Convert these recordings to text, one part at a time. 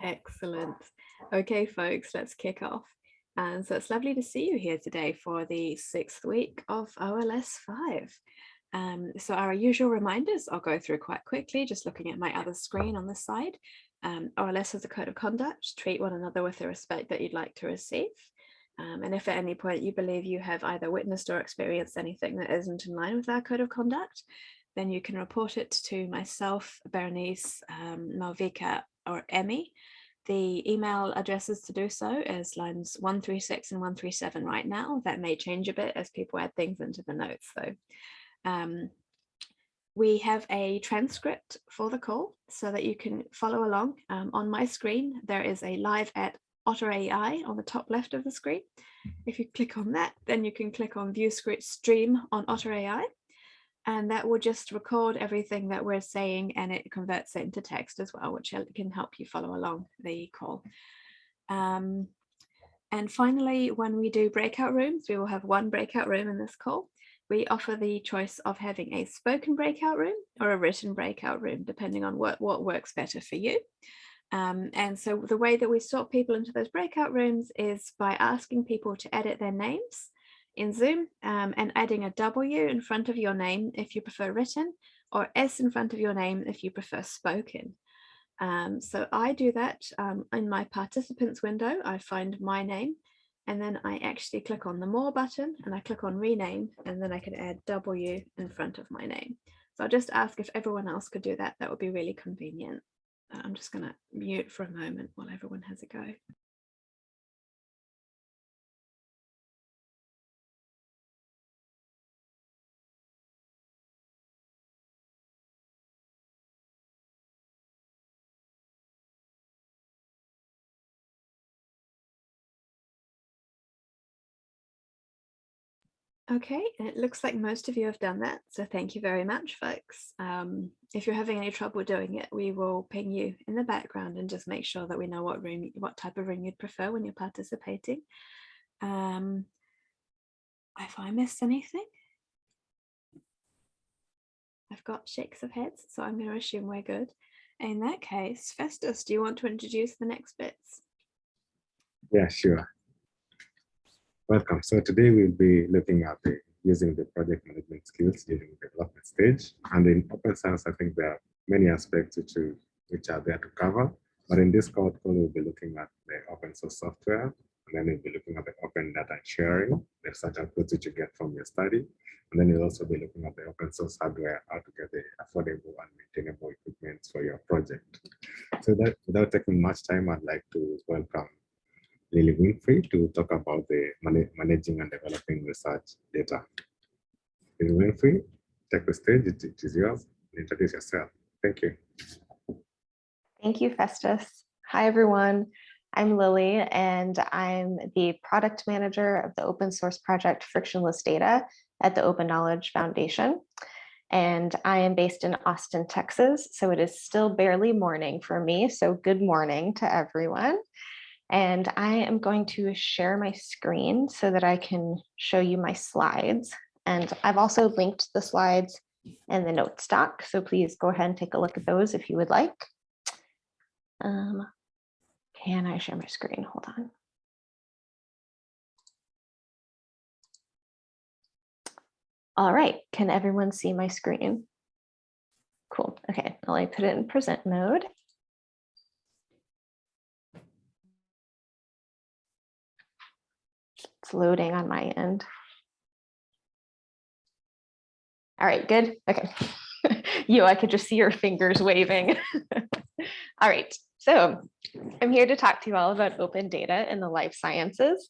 Excellent. Okay, folks, let's kick off. And so it's lovely to see you here today for the sixth week of OLS 5. Um, so our usual reminders I'll go through quite quickly, just looking at my other screen on the side. Um, OLS has a code of conduct, treat one another with the respect that you'd like to receive. Um, and if at any point you believe you have either witnessed or experienced anything that isn't in line with our code of conduct, then you can report it to myself, Berenice, um, Malvika or Emmy. The email addresses to do so is lines 136 and 137 right now. That may change a bit as people add things into the notes though. Um, we have a transcript for the call so that you can follow along. Um, on my screen, there is a live at Otter AI on the top left of the screen. If you click on that, then you can click on view script stream on Otter AI and that will just record everything that we're saying and it converts it into text as well, which can help you follow along the call. Um, and finally, when we do breakout rooms, we will have one breakout room in this call. We offer the choice of having a spoken breakout room or a written breakout room, depending on what, what works better for you. Um, and so the way that we sort people into those breakout rooms is by asking people to edit their names in Zoom um, and adding a W in front of your name if you prefer written or S in front of your name if you prefer spoken. Um, so I do that um, in my participants window, I find my name and then I actually click on the more button and I click on rename and then I can add W in front of my name. So I'll just ask if everyone else could do that, that would be really convenient. I'm just going to mute for a moment while everyone has a go. Okay, and it looks like most of you have done that, so thank you very much, folks. Um, if you're having any trouble doing it, we will ping you in the background and just make sure that we know what room, what type of room you'd prefer when you're participating. Um, if I missed anything, I've got shakes of heads, so I'm going to assume we're good. In that case, Festus, do you want to introduce the next bits? Yeah, sure. Welcome. So today we'll be looking at the, using the project management skills during the development stage. And in open science, I think there are many aspects which, which are there to cover. But in this call, we'll be looking at the open source software, and then we'll be looking at the open data sharing, the research outputs which you get from your study. And then you'll also be looking at the open source hardware, how to get the affordable and maintainable equipment for your project. So that without taking much time, I'd like to welcome Lilly Winfree to talk about the managing and developing research data. Lilly Winfree, take the stage, it, it is yours. Introduce yourself. Thank you. Thank you, Festus. Hi, everyone. I'm Lily, and I'm the product manager of the open source project Frictionless Data at the Open Knowledge Foundation. And I am based in Austin, Texas, so it is still barely morning for me. So good morning to everyone. And I am going to share my screen so that I can show you my slides. And I've also linked the slides in the notes doc. So please go ahead and take a look at those if you would like. Um, can I share my screen? Hold on. All right, can everyone see my screen? Cool, okay, I'll put it in present mode. It's loading on my end. All right, good. Okay. you, I could just see your fingers waving. all right, so I'm here to talk to you all about open data in the life sciences.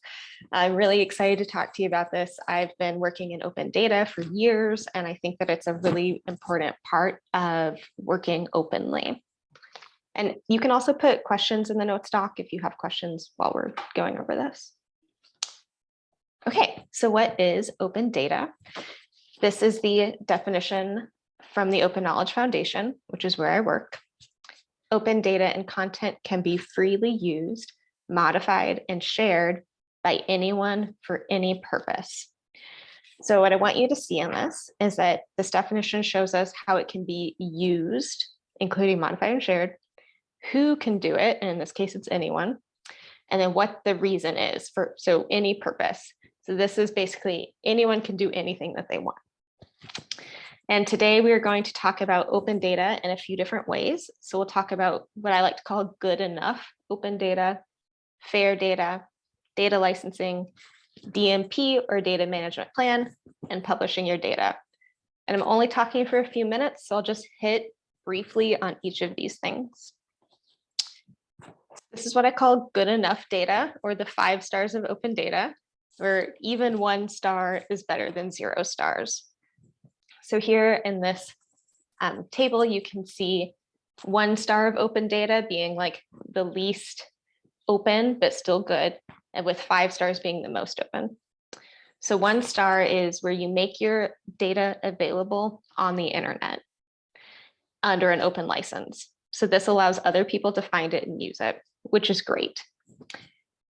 I'm really excited to talk to you about this. I've been working in open data for years, and I think that it's a really important part of working openly. And you can also put questions in the notes doc if you have questions while we're going over this. Okay, so what is open data? This is the definition from the Open Knowledge Foundation, which is where I work. Open data and content can be freely used, modified, and shared by anyone for any purpose. So what I want you to see in this is that this definition shows us how it can be used, including modified and shared, who can do it, and in this case, it's anyone, and then what the reason is for, so any purpose. So this is basically anyone can do anything that they want. And today we are going to talk about open data in a few different ways. So we'll talk about what I like to call good enough open data, fair data, data licensing, DMP or data management plan, and publishing your data. And I'm only talking for a few minutes, so I'll just hit briefly on each of these things. This is what I call good enough data or the five stars of open data, where even one star is better than zero stars. So here in this um, table, you can see one star of open data being like the least open, but still good, and with five stars being the most open. So one star is where you make your data available on the internet under an open license. So this allows other people to find it and use it, which is great.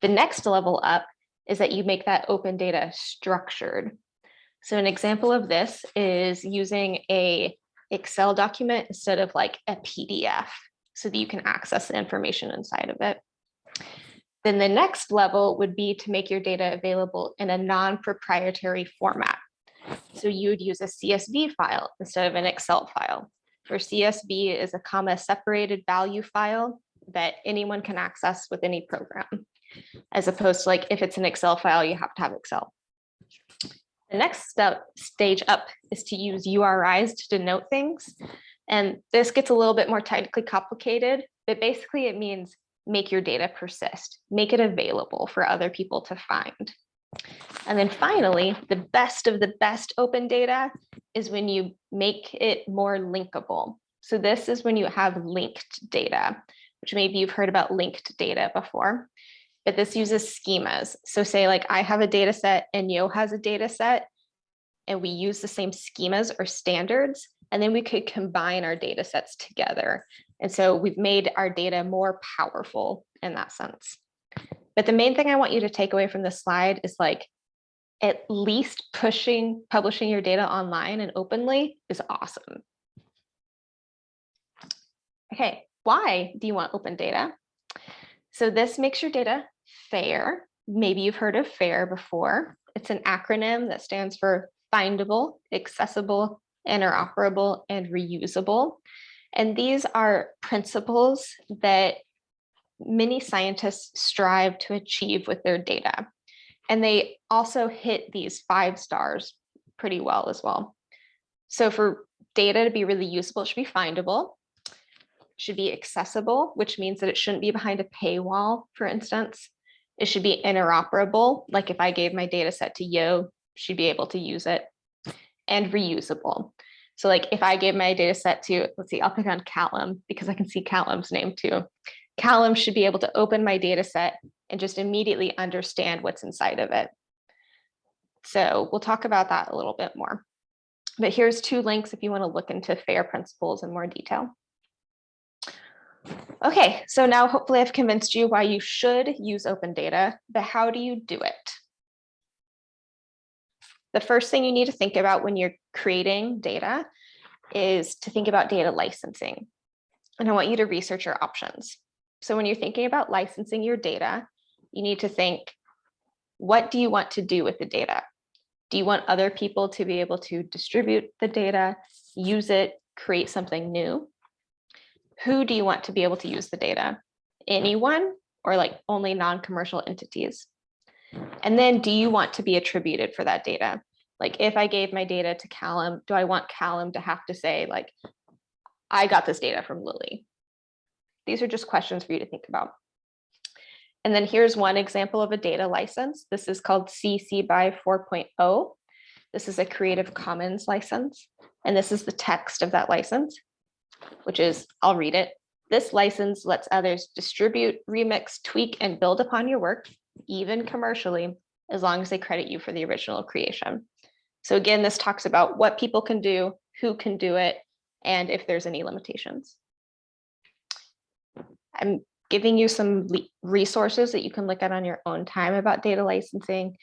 The next level up is that you make that open data structured. So an example of this is using a Excel document instead of like a PDF so that you can access the information inside of it. Then the next level would be to make your data available in a non-proprietary format. So you would use a CSV file instead of an Excel file. Where CSV is a comma separated value file that anyone can access with any program. As opposed to like if it's an Excel file, you have to have Excel. The next step stage up is to use URIs to denote things. And this gets a little bit more technically complicated, but basically it means make your data persist, make it available for other people to find. And then finally, the best of the best open data is when you make it more linkable. So this is when you have linked data, which maybe you've heard about linked data before, but this uses schemas. So say like I have a data set and Yo has a data set and we use the same schemas or standards, and then we could combine our data sets together and so we've made our data more powerful in that sense. But the main thing I want you to take away from this slide is like, at least pushing, publishing your data online and openly is awesome. Okay, why do you want open data? So this makes your data fair. Maybe you've heard of FAIR before. It's an acronym that stands for findable, accessible, interoperable, and reusable. And these are principles that many scientists strive to achieve with their data. And they also hit these five stars pretty well as well. So for data to be really usable, it should be findable, should be accessible, which means that it shouldn't be behind a paywall, for instance. It should be interoperable, like if I gave my data set to Yo, she'd be able to use it, and reusable. So like if I gave my data set to, let's see, I'll pick on Callum because I can see Callum's name too. Callum should be able to open my data set and just immediately understand what's inside of it. So we'll talk about that a little bit more. But here's two links if you want to look into FAIR principles in more detail. Okay, so now hopefully I've convinced you why you should use open data, but how do you do it? The first thing you need to think about when you're creating data is to think about data licensing. And I want you to research your options. So when you're thinking about licensing your data, you need to think, what do you want to do with the data? Do you want other people to be able to distribute the data, use it, create something new? Who do you want to be able to use the data? Anyone or like only non-commercial entities? And then do you want to be attributed for that data? Like if I gave my data to Callum, do I want Callum to have to say like, I got this data from Lily? These are just questions for you to think about. And then here's one example of a data license. This is called CC by 4.0. This is a Creative Commons license. And this is the text of that license, which is, I'll read it. This license lets others distribute, remix, tweak, and build upon your work even commercially, as long as they credit you for the original creation. So again, this talks about what people can do, who can do it, and if there's any limitations. I'm giving you some resources that you can look at on your own time about data licensing,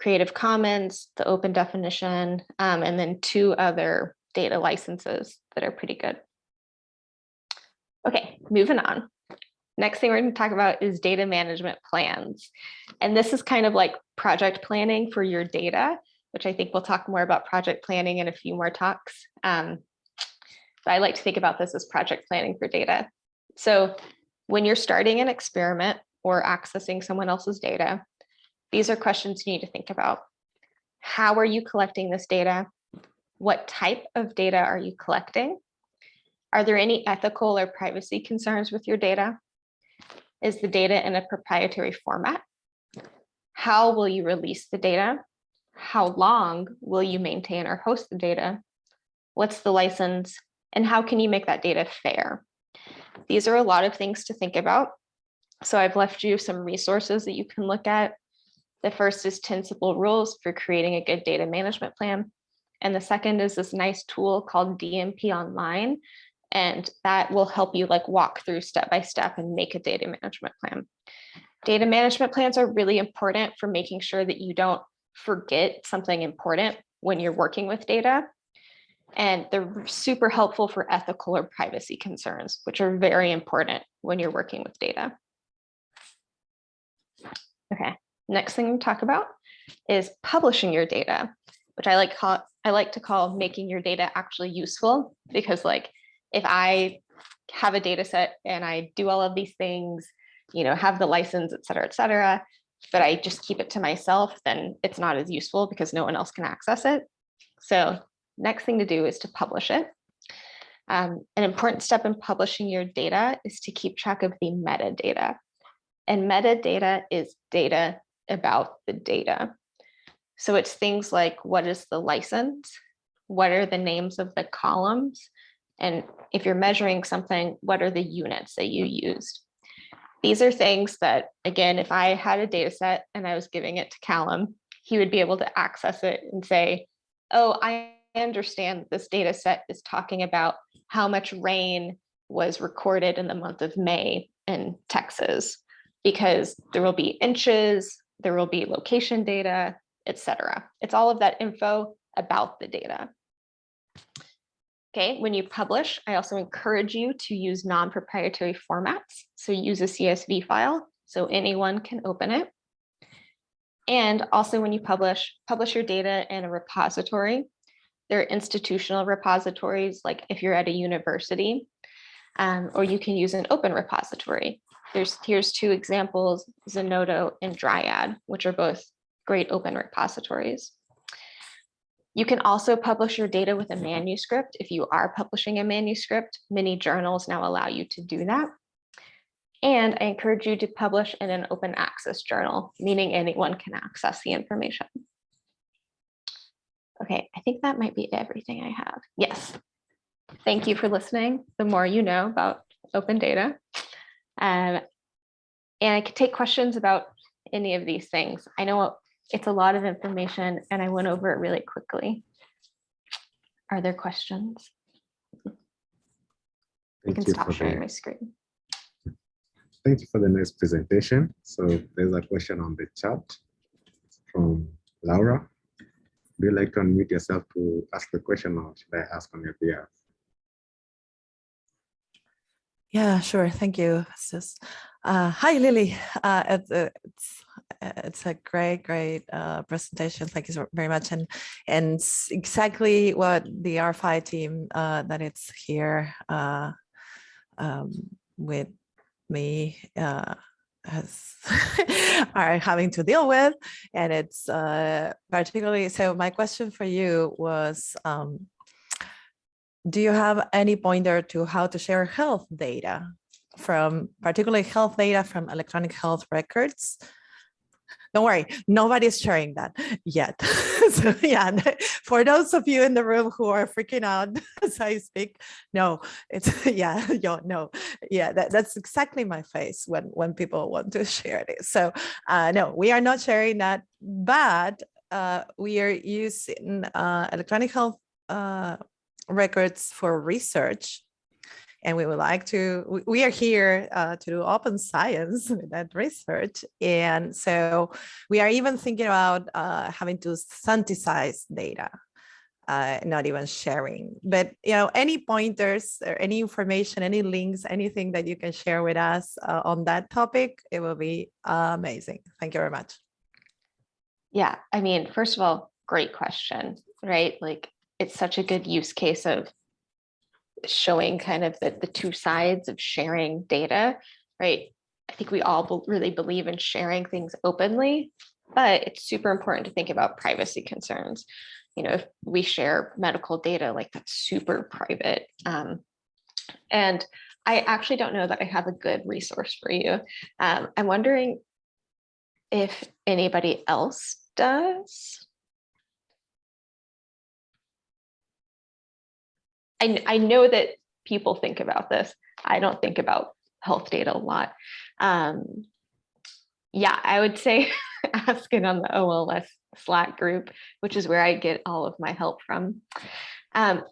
Creative Commons, the open definition, um, and then two other data licenses that are pretty good. Okay, moving on. Next thing we're going to talk about is data management plans. And this is kind of like project planning for your data, which I think we'll talk more about project planning in a few more talks. Um, but I like to think about this as project planning for data. So when you're starting an experiment or accessing someone else's data, these are questions you need to think about. How are you collecting this data? What type of data are you collecting? Are there any ethical or privacy concerns with your data? Is the data in a proprietary format? How will you release the data? How long will you maintain or host the data? What's the license? And how can you make that data fair? These are a lot of things to think about. So I've left you some resources that you can look at. The first is 10 simple rules for creating a good data management plan. And the second is this nice tool called DMP Online. And that will help you like walk through step by step and make a data management plan. Data management plans are really important for making sure that you don't forget something important when you're working with data. And they're super helpful for ethical or privacy concerns, which are very important when you're working with data. Okay, next thing we talk about is publishing your data, which I like call I like to call making your data actually useful because like if I have a data set and I do all of these things, you know, have the license, et cetera, et cetera, but I just keep it to myself, then it's not as useful because no one else can access it. So next thing to do is to publish it. Um, an important step in publishing your data is to keep track of the metadata. And metadata is data about the data. So it's things like what is the license? What are the names of the columns? And if you're measuring something, what are the units that you used? These are things that, again, if I had a data set and I was giving it to Callum, he would be able to access it and say, oh, I understand this data set is talking about how much rain was recorded in the month of May in Texas, because there will be inches, there will be location data, etc. It's all of that info about the data. Okay, when you publish, I also encourage you to use non-proprietary formats. So use a CSV file so anyone can open it. And also when you publish, publish your data in a repository. There are institutional repositories, like if you're at a university, um, or you can use an open repository. There's here's two examples, Zenodo and Dryad, which are both great open repositories. You can also publish your data with a manuscript. If you are publishing a manuscript, many journals now allow you to do that. And I encourage you to publish in an open access journal, meaning anyone can access the information. Okay, I think that might be everything I have. Yes. Thank you for listening. The more you know about open data. Um, and I could take questions about any of these things. I know it's a lot of information and I went over it really quickly. Are there questions? I Thank can you stop for sharing the- my screen. Thank you for the nice presentation. So there's a question on the chat from Laura. Do you like to unmute yourself to ask the question or should I ask on your behalf? Yeah, sure. Thank you. Sis. Uh, hi, Lily. Uh, it's, uh, it's it's a great, great uh, presentation. Thank you very much. And and exactly what the R5 team uh, that it's here uh, um, with me has are having to deal with. And it's particularly so. My question for you was. Um, do you have any pointer to how to share health data from particularly health data from electronic health records? Don't worry, nobody's sharing that yet. so yeah, for those of you in the room who are freaking out as I speak, no, it's yeah, yo, no, yeah, that, that's exactly my face when when people want to share this. So uh, no, we are not sharing that, but uh, we are using uh, electronic health uh, records for research. And we would like to, we are here uh, to do open science with that research. And so we are even thinking about uh, having to synthesize data uh, not even sharing. But you know, any pointers or any information, any links, anything that you can share with us uh, on that topic, it will be amazing. Thank you very much. Yeah, I mean, first of all, great question, right? Like it's such a good use case of showing kind of the, the two sides of sharing data, right? I think we all be- really believe in sharing things openly, but it's super important to think about privacy concerns. You know, if we share medical data, like that's super private. Um, and I actually don't know that I have a good resource for you. Um, I'm wondering if anybody else does. I, I know that people think about this. I don't think about health data a lot. Um, yeah, I would say ask it on the OLS Slack group, which is where I get all of my help from. Um,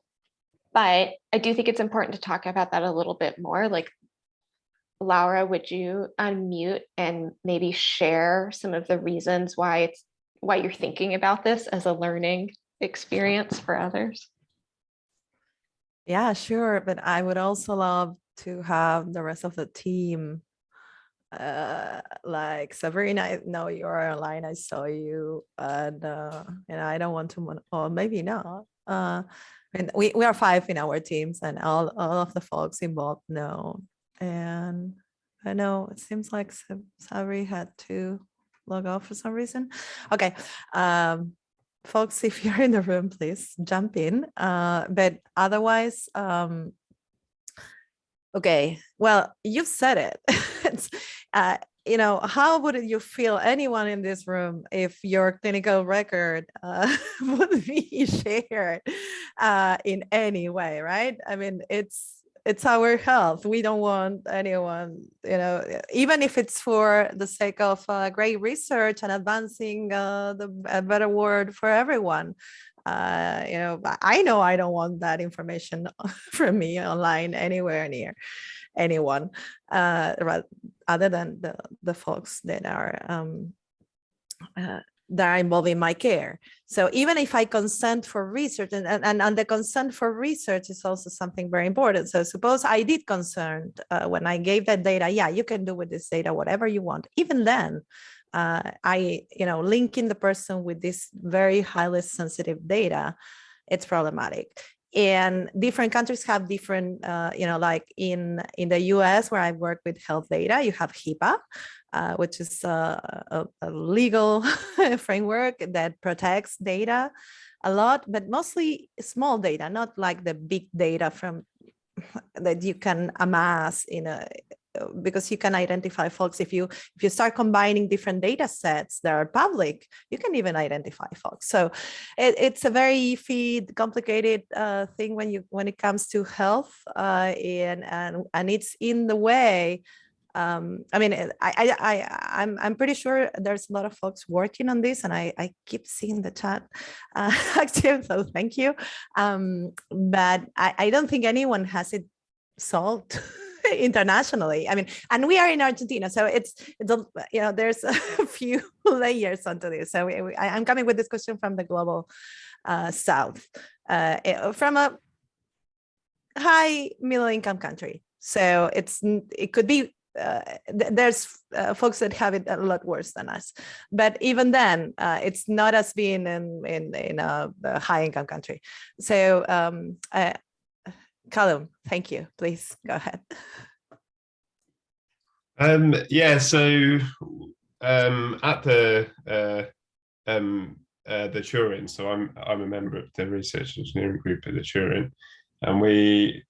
but I do think it's important to talk about that a little bit more. Like, Laura, would you unmute and maybe share some of the reasons why it's why you're thinking about this as a learning experience for others? Yeah, sure. But I would also love to have the rest of the team. Uh, like Sabrina, I know you're online. I saw you, and uh, and I don't want to, or maybe not. Uh, and we we are five in our teams, and all all of the folks involved know. And I know it seems like Sab- Sabri had to log off for some reason. Okay. Um, folks, if you're in the room, please jump in. Uh, but otherwise, um, okay, well, you've said it. Uh, you know, how would you feel, anyone in this room, if your clinical record uh, would be shared uh, in any way, right? I mean, it's it's our health. We don't want anyone, you know, even if it's for the sake of uh, great research and advancing uh, the a better world for everyone. Uh, you know, I know I don't want that information from me online anywhere near anyone, uh, ra- other than the the folks that are um, uh, that are involved in my care. So even if I consent for research and, and, and- and the consent for research is also something very important. So suppose I did consent uh, when I gave that data, yeah, you can do with this data whatever you want. Even then, uh, I, you know, linking the person with this very highly sensitive data, it's problematic. And different countries have different, uh, you know, like in in the U.S. where I work with health data, you have HIPAA, uh, which is uh, a, a legal framework that protects data a lot, but mostly small data, not like the big data from that you can amass in a because you can identify folks. If you if you start combining different data sets that are public you can even identify folks. So it, it's a very complicated uh, thing when you when it comes to health uh, and and and it's in the way um, I mean, I, I, I, I'm, I'm pretty sure there's a lot of folks working on this, and I, I keep seeing the chat uh, active, so thank you. Um, but I, I don't think anyone has it solved internationally. I mean, and we are in Argentina, so it's, it's a, you know, there's a few layers onto this. So we, we- I'm coming with this question from the global uh, south, uh, eh, from a high middle income country. So it's it could be uh, th- there's uh, folks that have it a lot worse than us, but even then, uh, it's not as being in in in a, a high income country. So, um, Callum, thank you. Please go ahead. Um, yeah, so um, at the uh, um, uh, the Turing, so I'm I'm a member of the research engineering group at the Turing, and we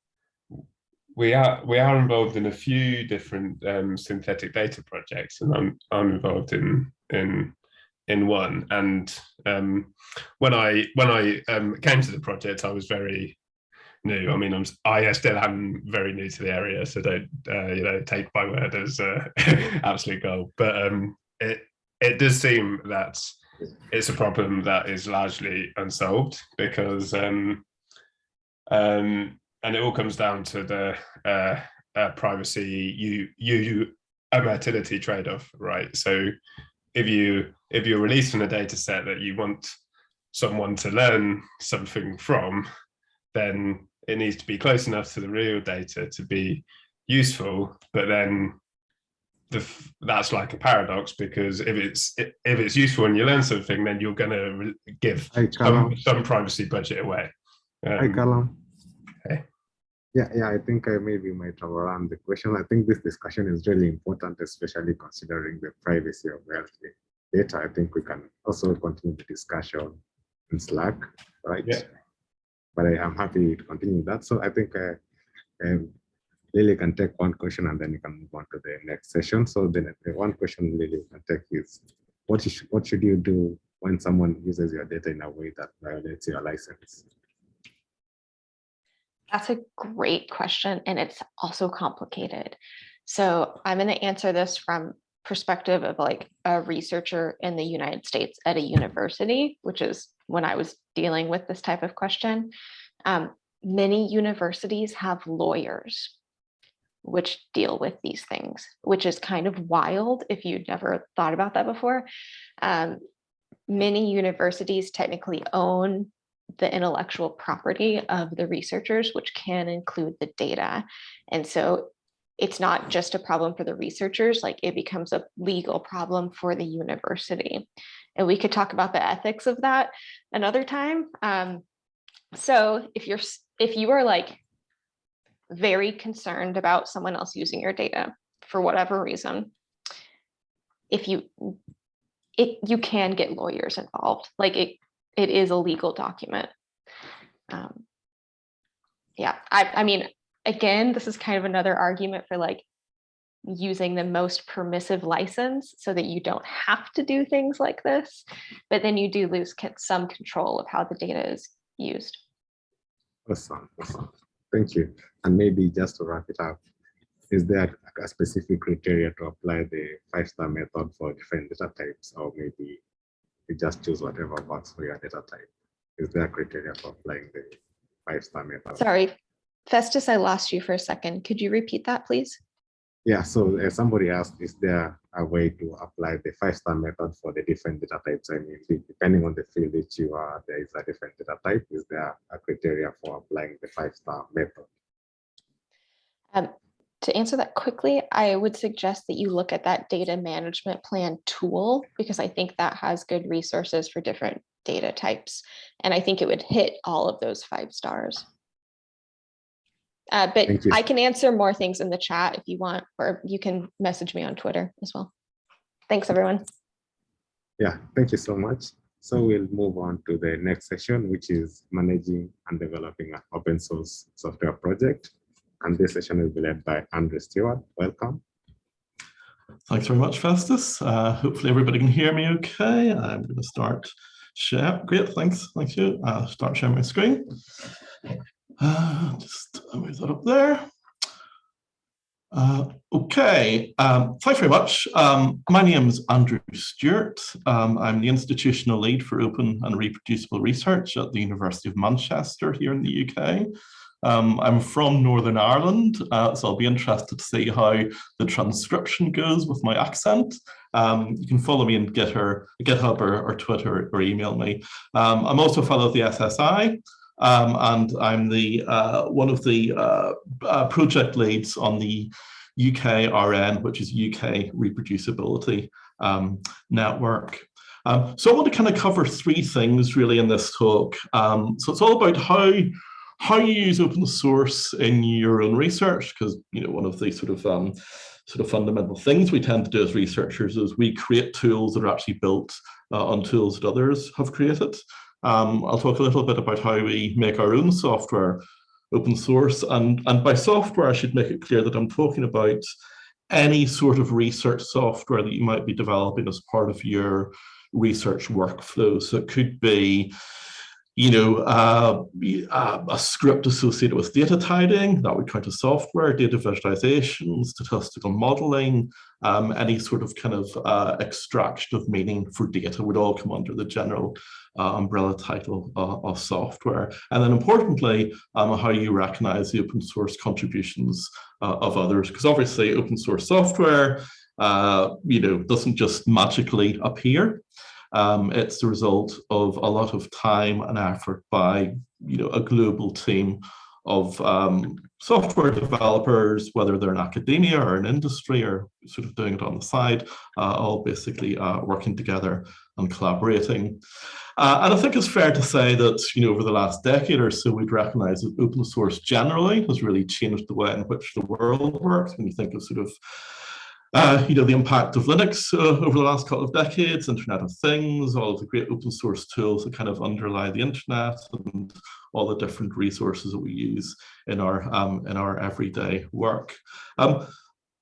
we are we are involved in a few different um, synthetic data projects, and I'm I'm involved in in in one. And um, when I when I um, came to the project, I was very new. I mean, I'm I still am very new to the area, so don't uh, you know take my word as uh, absolute gold. But um, it it does seem that it's a problem that is largely unsolved because um, um, and it all comes down to the uh, uh, privacy you you utility trade-off, right? So if you if you're releasing a data set that you want someone to learn something from, then it needs to be close enough to the real data to be useful. But then the, that's like a paradox because if it's if it's useful and you learn something, then you're going to give some, some, privacy budget away. Um, Hi, Callum. Hey. Yeah, yeah, I think I maybe might have around the question. I think this discussion is really important, especially considering the privacy of health data. I think we can also continue the discussion in Slack, right? Yeah. But I am happy to continue that. So I think uh, um, Lily can take one question and then you can move on to the next session. So the, the one question Lily can take is, what, is, what should you do when someone uses your data in a way that violates your license? That's a great question, and it's also complicated. So I'm going to answer this from perspective of like a researcher in the United States at a university, which is when I was dealing with this type of question. Um, many universities have lawyers which deal with these things, which is kind of wild if you'd never thought about that before. Um, many universities technically own the intellectual property of the researchers, which can include the data. And so it's not just a problem for the researchers, like it becomes a legal problem for the university. And we could talk about the ethics of that another time. Um, so if you're if you are like very concerned about someone else using your data for whatever reason, if you it you can get lawyers involved. Like it it is a legal document. Um, yeah, I, I mean, again, this is kind of another argument for like using the most permissive license so that you don't have to do things like this, but then you do lose some control of how the data is used. Awesome, awesome. Thank you. And maybe just to wrap it up, is there a specific criteria to apply the five-star method for different data types, or maybe you just choose whatever works for your data type? Is there a criteria for applying the five-star method? Sorry, Festus, I lost you for a second. Could you repeat that, please? Yeah, so uh, somebody asked, is there a way to apply the five-star method for the different data types? I mean, depending on the field that you are, there is a different data type. Is there a criteria for applying the five-star method? Um, to answer that quickly, I would suggest that you look at that data management plan tool because I think that has good resources for different data types. And I think it would hit all of those five stars. Uh, but I can answer more things in the chat if you want, or you can message me on Twitter as well. Thanks, everyone. Yeah, thank you so much. So we'll move on to the next session, which is managing and developing an open source software project. And this session will be led by Andrew Stewart. Welcome. Thanks very much, Festus. Uh, hopefully everybody can hear me okay. I'm going to start share. Great, thanks. Thank you. I'll start sharing my screen. Uh, just move that up there. Uh, okay, um, thanks very much. Um, my name is Andrew Stewart. Um, I'm the institutional lead for open and reproducible research at the University of Manchester here in the UK. Um, I'm from Northern Ireland, uh, so I'll be interested to see how the transcription goes with my accent. Um, you can follow me in GitHub, GitHub or, or Twitter or email me. Um, I'm also a fellow of the SSI, um, and I'm the uh, one of the uh, uh, project leads on the UKRN, which is UK Reproducibility um, Network. Um, so I want to kind of cover three things really in this talk. Um, so it's all about how how you use open source in your own research, because you know one of the sort of um, sort of fundamental things we tend to do as researchers is we create tools that are actually built uh, on tools that others have created. Um, I'll talk a little bit about how we make our own software open source. And, and by software, I should make it clear that I'm talking about any sort of research software that you might be developing as part of your research workflow. So it could be you know, uh, uh, a script associated with data tidying, that would count as software, data visualization, statistical modeling, um, any sort of kind of uh, extraction of meaning for data would all come under the general uh, umbrella title uh, of software. And then importantly, um, how you recognize the open source contributions uh, of others, because obviously open source software, you know, doesn't just magically appear. Um, it's the result of a lot of time and effort by you know, a global team of um, software developers, whether they're in academia or in industry or sort of doing it on the side, uh, all basically uh, working together and collaborating. Uh, and I think it's fair to say that, you know, over the last decade or so, we'd recognize that open source generally has really changed the way in which the world works. When you think of sort of uh, you know, the impact of Linux uh, over the last couple of decades, Internet of Things, all of the great open source tools that kind of underlie the internet and all the different resources that we use in our, um, in our everyday work. Um,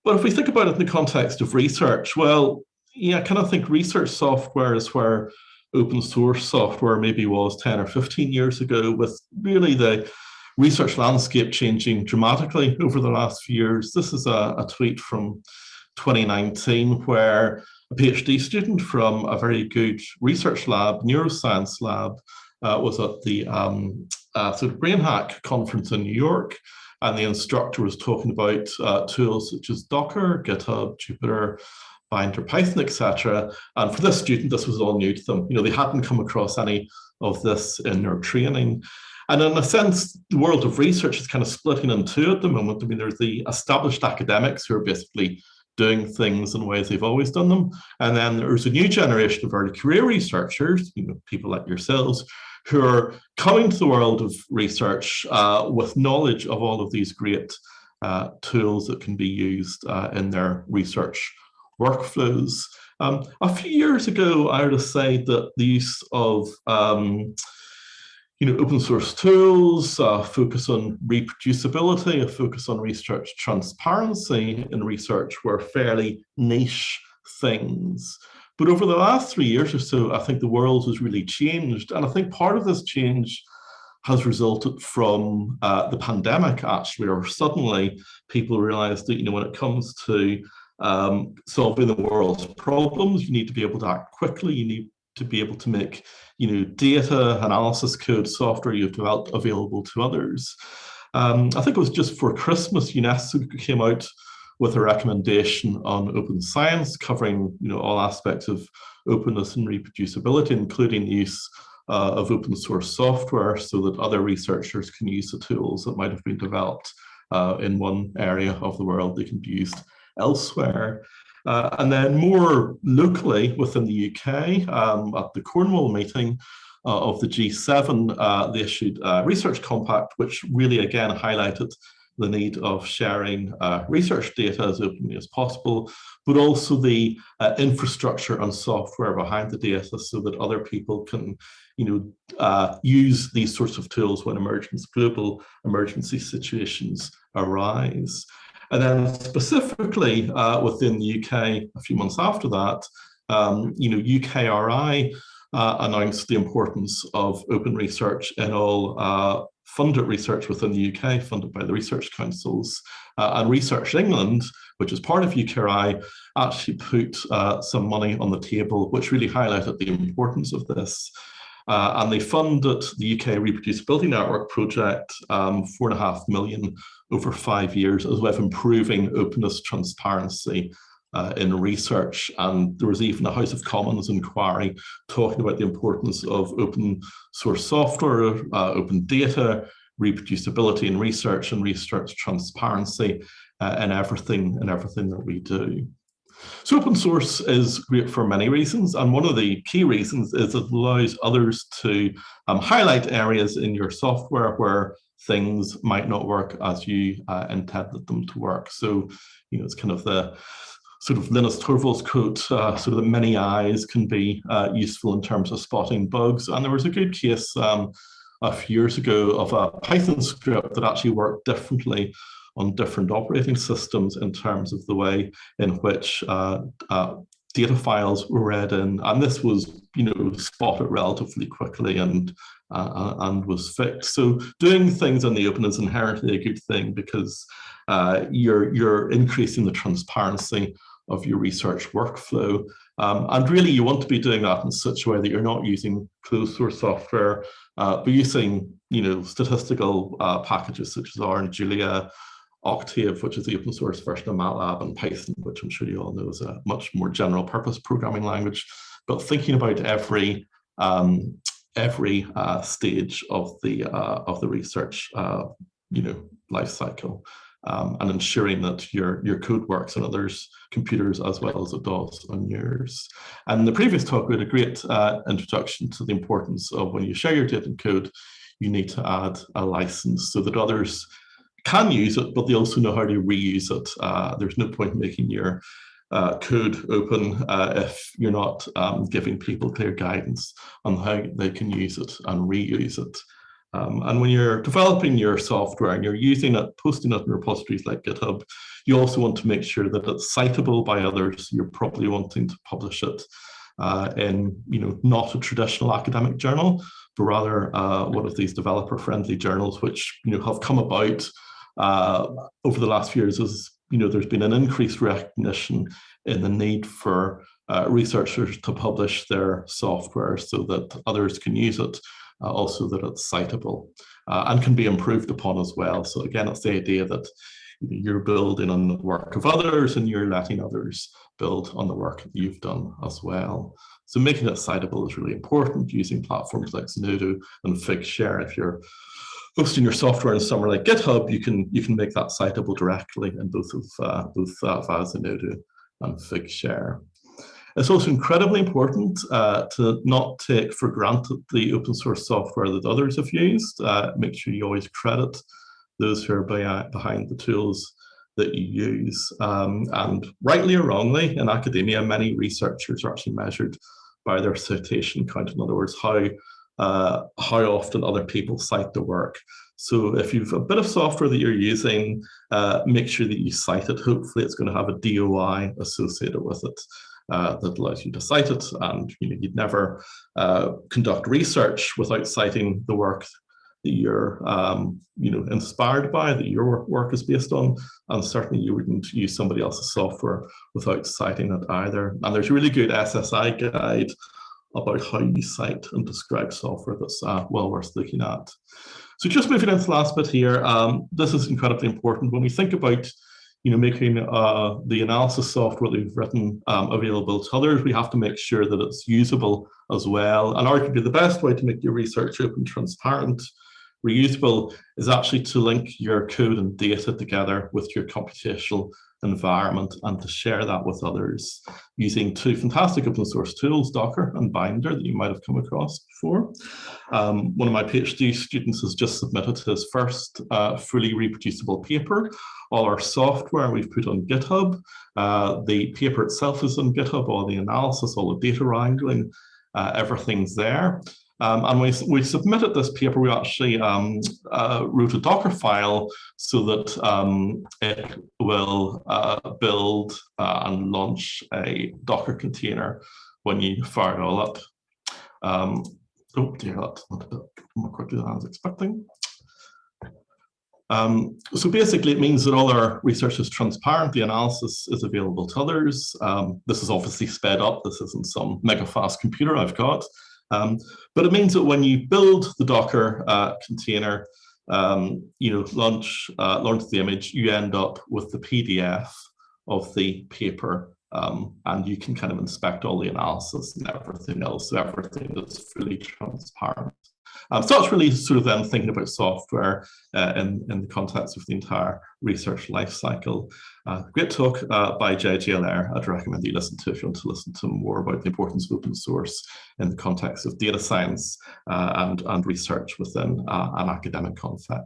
but if we think about it in the context of research, well, yeah, I kind of think research software is where open source software maybe was 10 or 15 years ago with really the research landscape changing dramatically over the last few years. This is a, a tweet from 2019 where a PhD student from a very good research lab, neuroscience lab, uh, was at the um, uh, sort of BrainHack conference in New York, and the instructor was talking about uh, tools such as Docker, GitHub, Jupyter, Binder, Python, etc. And for this student, this was all new to them. You know, they hadn't come across any of this in their training. And in a sense, the world of research is kind of splitting in two at the moment. I mean, there's the established academics who are basically doing things in ways they've always done them. And then there's a new generation of early career researchers, you know, people like yourselves, who are coming to the world of research uh, with knowledge of all of these great uh, tools that can be used uh, in their research workflows. Um, a few years ago, I would say that the use of um, you know, open source tools, uh, focus on reproducibility, a focus on research transparency in research were fairly niche things. But over the last three years or so, I think the world has really changed. And I think part of this change has resulted from uh, the pandemic, actually, or suddenly people realized that, you know, when it comes to um, solving the world's problems, you need to be able to act quickly, you need to be able to make you know, data analysis code software you've developed available to others. Um, I think it was just for Christmas, UNESCO came out with a recommendation on open science, covering you know, all aspects of openness and reproducibility, including the use uh, of open source software so that other researchers can use the tools that might have been developed uh, in one area of the world, they can be used elsewhere. Uh, and then more locally within the UK, um, at the Cornwall meeting uh, of the G7, uh, they issued a research compact, which really again highlighted the need of sharing uh, research data as openly as possible, but also the uh, infrastructure and software behind the data so that other people can you know, uh, use these sorts of tools when emergence, global emergency situations arise. And then specifically uh, within the UK, a few months after that, um, you know, UKRI uh, announced the importance of open research in all uh, funded research within the UK, funded by the research councils. Uh, and Research England, which is part of UKRI, actually put uh, some money on the table, which really highlighted the importance of this. Uh, and they funded the UK Reproducibility Network project, um, four and a half million over five years, as well as improving openness, transparency uh, in research. And there was even a House of Commons inquiry talking about the importance of open source software, uh, open data, reproducibility in research and research transparency uh, in everything in everything that we do. So open source is great for many reasons, and one of the key reasons is it allows others to um, highlight areas in your software where things might not work as you uh, intended them to work. So, you know, it's kind of the sort of Linus Torvalds quote, uh, sort of the many eyes can be uh, useful in terms of spotting bugs. And there was a good case um, a few years ago of a Python script that actually worked differently on different operating systems in terms of the way in which uh, uh, data files were read in, and this was, you know, spotted relatively quickly and uh, uh, and was fixed. So doing things in the open is inherently a good thing because uh, you're you're increasing the transparency of your research workflow. Um, and really, you want to be doing that in such a way that you're not using closed source software, uh, but using, you know, statistical uh, packages such as R and Julia, Octave, which is the open source version of MATLAB, and Python, which I'm sure you all know is a much more general purpose programming language. But thinking about every um, every uh, stage of the uh, of the research uh, you know life cycle um, and ensuring that your your code works on others computers as well as it does on yours. And the previous talk we had a great uh, introduction to the importance of when you share your data and code you need to add a license so that others can use it but they also know how to reuse it uh, there's no point making your uh, code open uh, if you're not um, giving people clear guidance on how they can use it and reuse it. Um, and when you're developing your software and you're using it, posting it in repositories like GitHub, you also want to make sure that it's citable by others. You're probably wanting to publish it uh, in, you know, not a traditional academic journal, but rather uh, one of these developer-friendly journals, which, you know, have come about uh, over the last few years as you know, there's been an increased recognition in the need for uh, researchers to publish their software so that others can use it, uh, also that it's citable uh, and can be improved upon as well. So again, it's the idea that you're building on the work of others and you're letting others build on the work that you've done as well. So making it citable is really important using platforms like Zenodo and Figshare if you're hosting your software in somewhere like GitHub, you can you can make that citable directly in both of uh, both uh, via Zenodo and Figshare. It's also incredibly important uh, to not take for granted the open source software that others have used. Uh, make sure you always credit those who are behind the tools that you use. Um, and rightly or wrongly, in academia, many researchers are actually measured by their citation count. In other words, how uh, how often other people cite the work. So if you've a bit of software that you're using, uh, make sure that you cite it. Hopefully it's going to have a DOI associated with it uh, that allows you to cite it. And you know, you'd never uh, conduct research without citing the work that you're um, you know, inspired by, that your work is based on. And certainly you wouldn't use somebody else's software without citing it either. And there's a really good SSI guide about how you cite and describe software that's uh, well worth looking at. So just moving into the last bit here, um, this is incredibly important. When we think about you know, making uh, the analysis software that we've written um, available to others, we have to make sure that it's usable as well. And arguably the best way to make your research open, transparent, reusable is actually to link your code and data together with your computational environment and to share that with others using two fantastic open source tools, Docker and Binder that you might have come across before. Um, one of my PhD students has just submitted his first uh, fully reproducible paper. All our software we've put on GitHub. Uh, the paper itself is on GitHub, all the analysis, all the data wrangling, uh, everything's there. Um, and we, we submitted this paper, we actually um, uh, wrote a Docker file so that um, it will uh, build uh, and launch a Docker container when you fire it all up. Um, oh dear, that's not a bit more quickly than I was expecting. Um, so basically it means that all our research is transparent, the analysis is available to others. Um, this is obviously sped up, this isn't some mega fast computer I've got. Um, but it means that when you build the Docker uh, container, um, you know, launch, uh, launch the image, you end up with the PDF of the paper um, and you can kind of inspect all the analysis and everything else. So everything is fully transparent. Um, so it's really sort of then thinking about software uh, in, in the context of the entire research lifecycle. Uh, great talk uh, by Allaire. I'd recommend you listen to if you want to listen to more about the importance of open source in the context of data science uh, and, and research within uh, an academic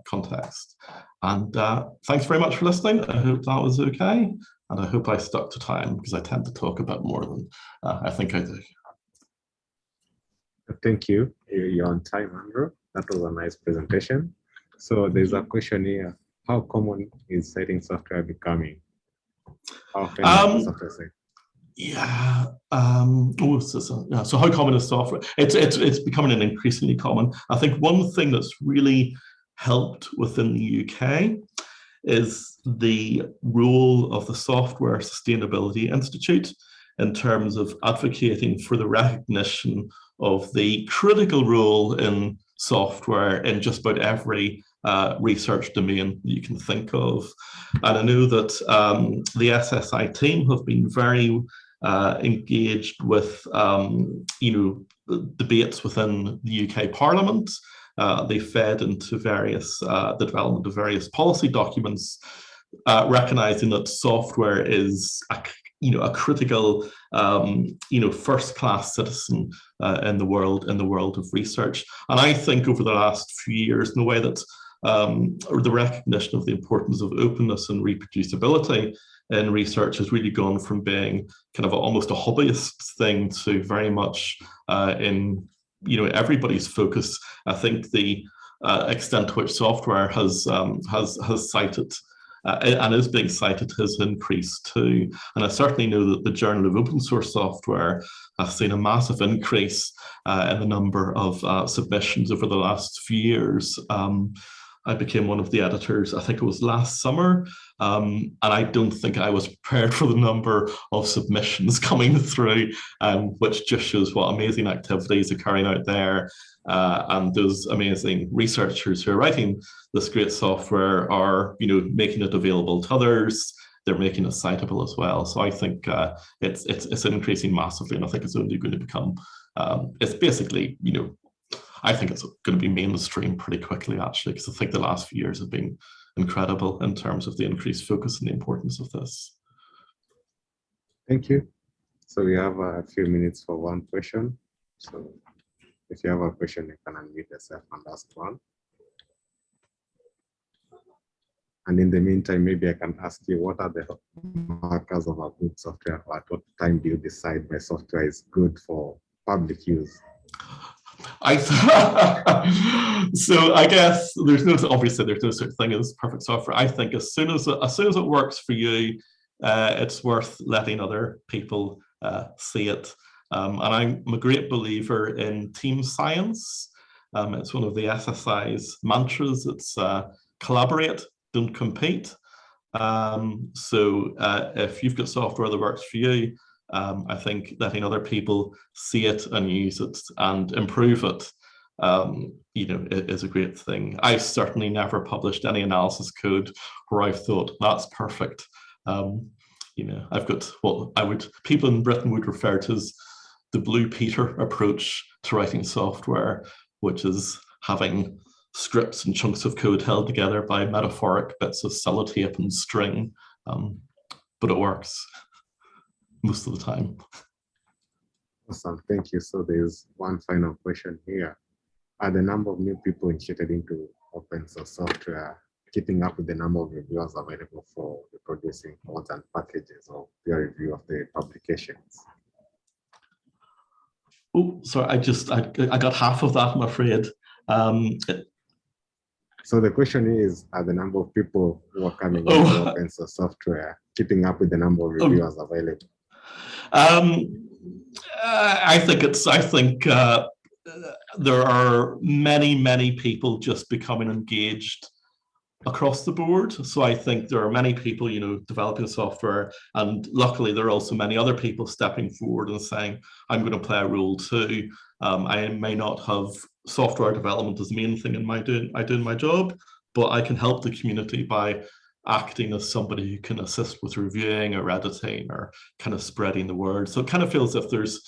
context. And uh, thanks very much for listening. I hope that was okay. And I hope I stuck to time because I tend to talk a bit more than I think I do. Thank you. You're on time, Andrew. That was a nice presentation. So there's a question here. How common is citing software becoming? How often um, software Yeah. Um, oh, so, so, yeah. So how common is software? It's it's it's becoming an increasingly common. I think one thing that's really helped within the UK is the role of the Software Sustainability Institute in terms of advocating for the recognition of the critical role in software in just about every uh, research domain you can think of. And I know that um, the SSI team have been very uh, engaged with, um, you know, debates within the UK Parliament. Uh, they fed into various, uh, the development of various policy documents, uh, recognizing that software is a, you know, a critical, um, you know, first-class citizen uh, in the world, in the world of research. And I think over the last few years, in a way that um, the recognition of the importance of openness and reproducibility in research has really gone from being kind of almost a hobbyist thing to very much uh, in you know everybody's focus. I think the uh, extent to which software has um, has has cited uh, and is being cited has increased too. And I certainly know that the Journal of Open Source Software has seen a massive increase uh, in the number of uh, submissions over the last few years. Um, I became one of the editors, I think it was last summer, um, and I don't think I was prepared for the number of submissions coming through, um, which just shows what amazing activities are carrying out there. Uh, and those amazing researchers who are writing this great software are, you know, making it available to others. They're making it citable as well. So I think uh, it's it's it's increasing massively, and I think it's only going to become. Um, it's basically, you know, I think it's going to be mainstream pretty quickly, actually, because I think the last few years have been incredible in terms of the increased focus and the importance of this. Thank you. So we have a few minutes for one question. So if you have a question, you can unmute yourself and ask one. And in the meantime, maybe I can ask you, what are the markers of a good software? At what time do you decide my software is good for public use? I so I guess there's no obviously there's no such thing as perfect software. I think as soon as as soon as it works for you, uh, it's worth letting other people uh, see it. Um, and I'm a great believer in team science. Um, it's one of the SSI's mantras. It's uh, collaborate, don't compete. Um, so uh, if you've got software that works for you, um, I think letting other people see it and use it and improve it, um, you know, is a great thing. I've certainly never published any analysis code where I've thought that's perfect. Um, you know, I've got what I would people in Britain would refer to as the Blue Peter approach to writing software, which is having scripts and chunks of code held together by metaphoric bits of sellotape and string, um, but it works most of the time. Awesome, thank you. So there's one final question here. Are the number of new people initiated into open source software keeping up with the number of reviewers available for producing mods and packages or peer review of the publications? Oh, sorry, I just, I, I got half of that, I'm afraid. Um, so the question is, are the number of people who are coming Oh. into open source software keeping up with the number of Oh. reviewers available? Um, uh, I think it's, I think uh, there are many, many people just becoming engaged across the board. So I think there are many people, you know, developing software and luckily there are also many other people stepping forward and saying, I'm going to play a role too. Um, I may not have software development as the main thing in my doing, I my job, but I can help the community by acting as somebody who can assist with reviewing or editing or kind of spreading the word. So it kind of feels as if there's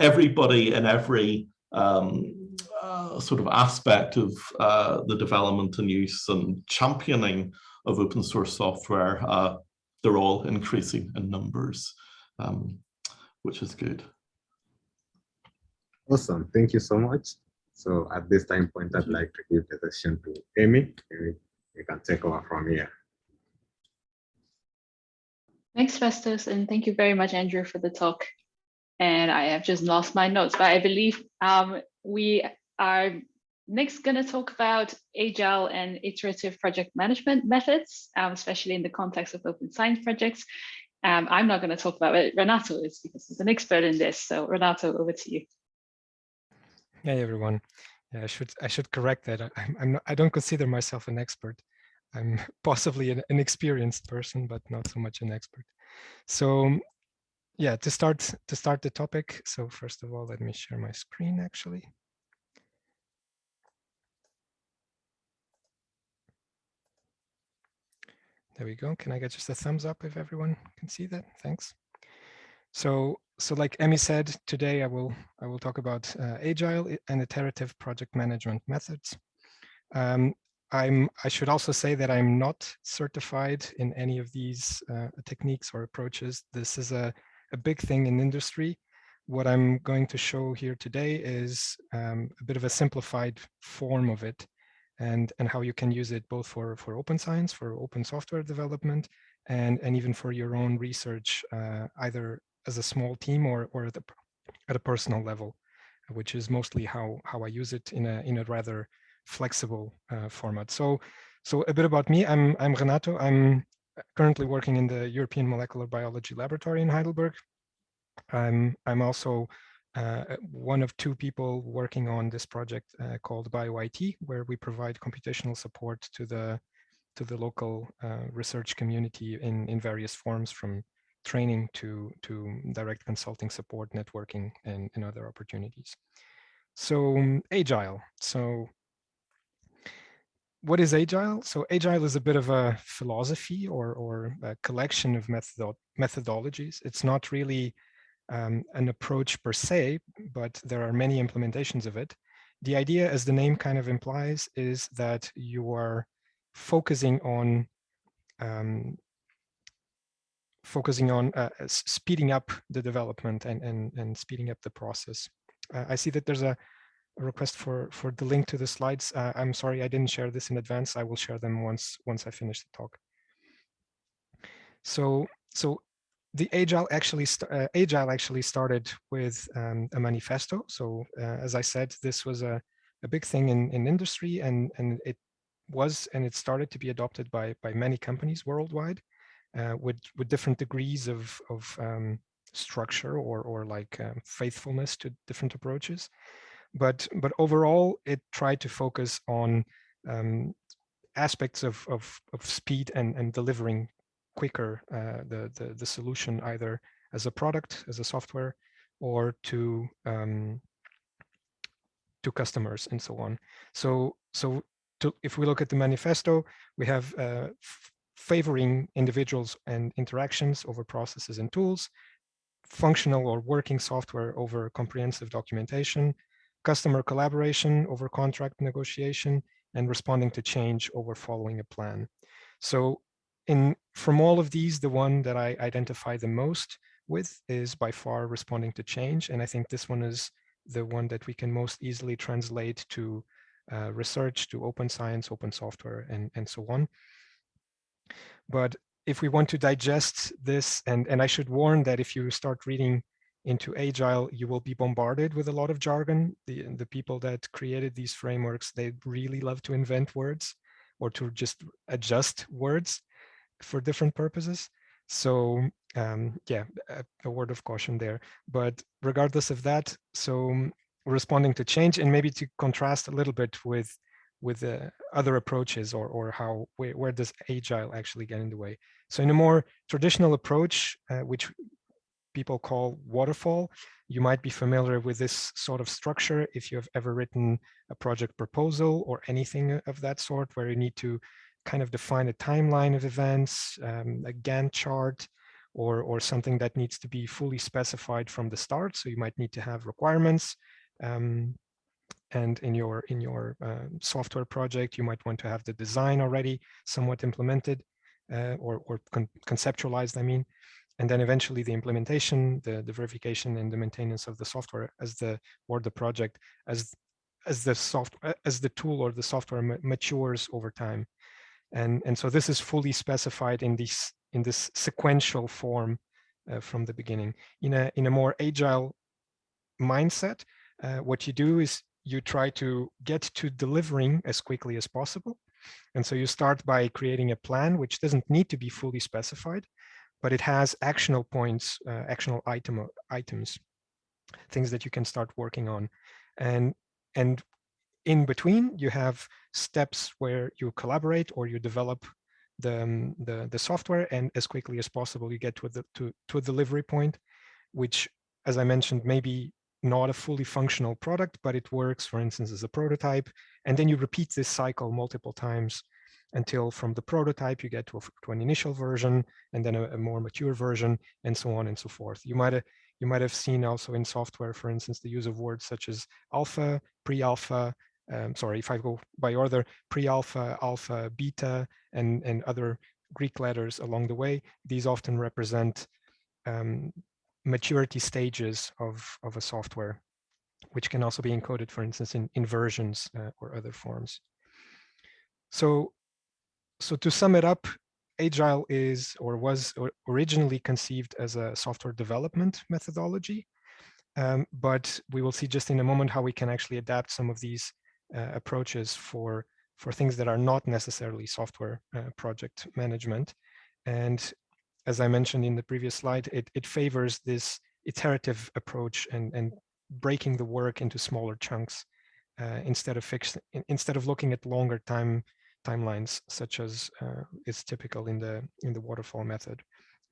everybody in every um, uh, sort of aspect of uh, the development and use and championing of open source software, uh, they're all increasing in numbers, um, which is good. Awesome, thank you so much. So at this time point, I'd like to give the session to Amy. Amy, you can take over from here. Thanks, Festus, and thank you very much, Andrew, for the talk. And I have just lost my notes, but I believe um, we are next going to talk about agile and iterative project management methods, um, especially in the context of open science projects. Um, I'm not going to talk about it. Renato is because he's an expert in this. So Renato, over to you. Hey everyone. Yeah, I should I should correct that. I, not, I don't consider myself an expert. I'm possibly an, an experienced person, but not so much an expert. So yeah, to start to start the topic. So first of all, let me share my screen actually. There we go. Can I get just a thumbs up if everyone can see that? Thanks. So, so like Emmy said, today I will I will talk about uh, agile and iterative project management methods. Um, I'm I should also say that I'm not certified in any of these uh, techniques or approaches. This is a, a big thing in industry. What I'm going to show here today is um, a bit of a simplified form of it and, and how you can use it both for, for open science, for open software development, and, and even for your own research, uh, either as a small team or, or at, a, at a personal level, which is mostly how, how I use it in a, in a rather flexible uh, format. So, so a bit about me, I'm, I'm Renato. I'm currently working in the European Molecular Biology Laboratory in Heidelberg. I'm, I'm also uh, one of two people working on this project uh, called BioIT, where we provide computational support to the to the local uh, research community in in various forms, from training to to direct consulting support, networking, and, and other opportunities. So um, agile. So what is agile? So agile is a bit of a philosophy or or a collection of method methodologies. It's not really um, an approach per se, but there are many implementations of it. The idea, as the name kind of implies, is that you are focusing on um, focusing on uh, speeding up the development and, and, and speeding up the process. Uh, I see that there's a, request for, for the link to the slides. Uh, I'm sorry, I didn't share this in advance. I will share them once, once I finish the talk. So, so the agile actually uh, agile actually started with um, a manifesto. So uh, as I said, this was a, a big thing in, in industry and, and it was and it started to be adopted by, by many companies worldwide uh, with, with different degrees of, of um, structure or, or like um, faithfulness to different approaches. But, but overall, it tried to focus on um, aspects of, of, of speed and, and delivering quicker uh, the, the, the solution either as a product, as a software, or to um, to customers and so on. So so to, if we look at the manifesto, we have uh, favoring individuals and interactions over processes and tools, functional or working software over comprehensive documentation, customer collaboration over contract negotiation, and responding to change over following a plan. So in from all of these, the one that I identify the most with is by far responding to change. And I think this one is the one that we can most easily translate to uh, research, to open science, open software, and, and so on. But if we want to digest this, and, and I should warn that if you start reading into Agile, you will be bombarded with a lot of jargon. The, the people that created these frameworks, they really love to invent words or to just adjust words for different purposes. So um, yeah, a, a, word of caution there. But regardless of that, so um, responding to change and maybe to contrast a little bit with with uh, other approaches or or how where, where does agile actually get in the way. So in a more traditional approach, uh, which people call waterfall, you might be familiar with this sort of structure if you have ever written a project proposal or anything of that sort where you need to kind of define a timeline of events, um, a Gantt chart, or, or something that needs to be fully specified from the start. So you might need to have requirements. Um, and in your in your uh, software project, you might want to have the design already somewhat implemented uh, or, or con conceptualized, I mean. And then eventually the implementation, the, the verification and the maintenance of the software as the or the project as as the soft as the tool or the software matures over time. And, and so this is fully specified in this, in this sequential form uh, from the beginning. In a, in a more agile mindset, uh, what you do is you try to get to delivering as quickly as possible. And so you start by creating a plan, which doesn't need to be fully specified, but it has actionable points, uh, actionable item, items, things that you can start working on. And, and in between, you have steps where you collaborate or you develop the, um, the, the, software and as quickly as possible, you get to, the, to, to a delivery point, which, as I mentioned, maybe not a fully functional product, but it works, for instance, as a prototype. And then you repeat this cycle multiple times until from the prototype you get to, a, to an initial version and then a, a, more mature version and so on and so forth. You might have you might have seen also in software, for instance, the use of words such as alpha, pre-alpha, um, sorry, if I go by order, pre-alpha, alpha, beta, and, and other Greek letters along the way. These often represent um, maturity stages of, of a software, which can also be encoded, for instance, in, in versions uh, or other forms. So, so to sum it up, Agile is or was originally conceived as a software development methodology, um, but we will see just in a moment how we can actually adapt some of these uh, approaches for, for things that are not necessarily software uh, project management. And as I mentioned in the previous slide, it, it favors this iterative approach and, and breaking the work into smaller chunks uh, instead of fixed, instead of looking at longer time timelines, such as uh, is typical in the in the waterfall method.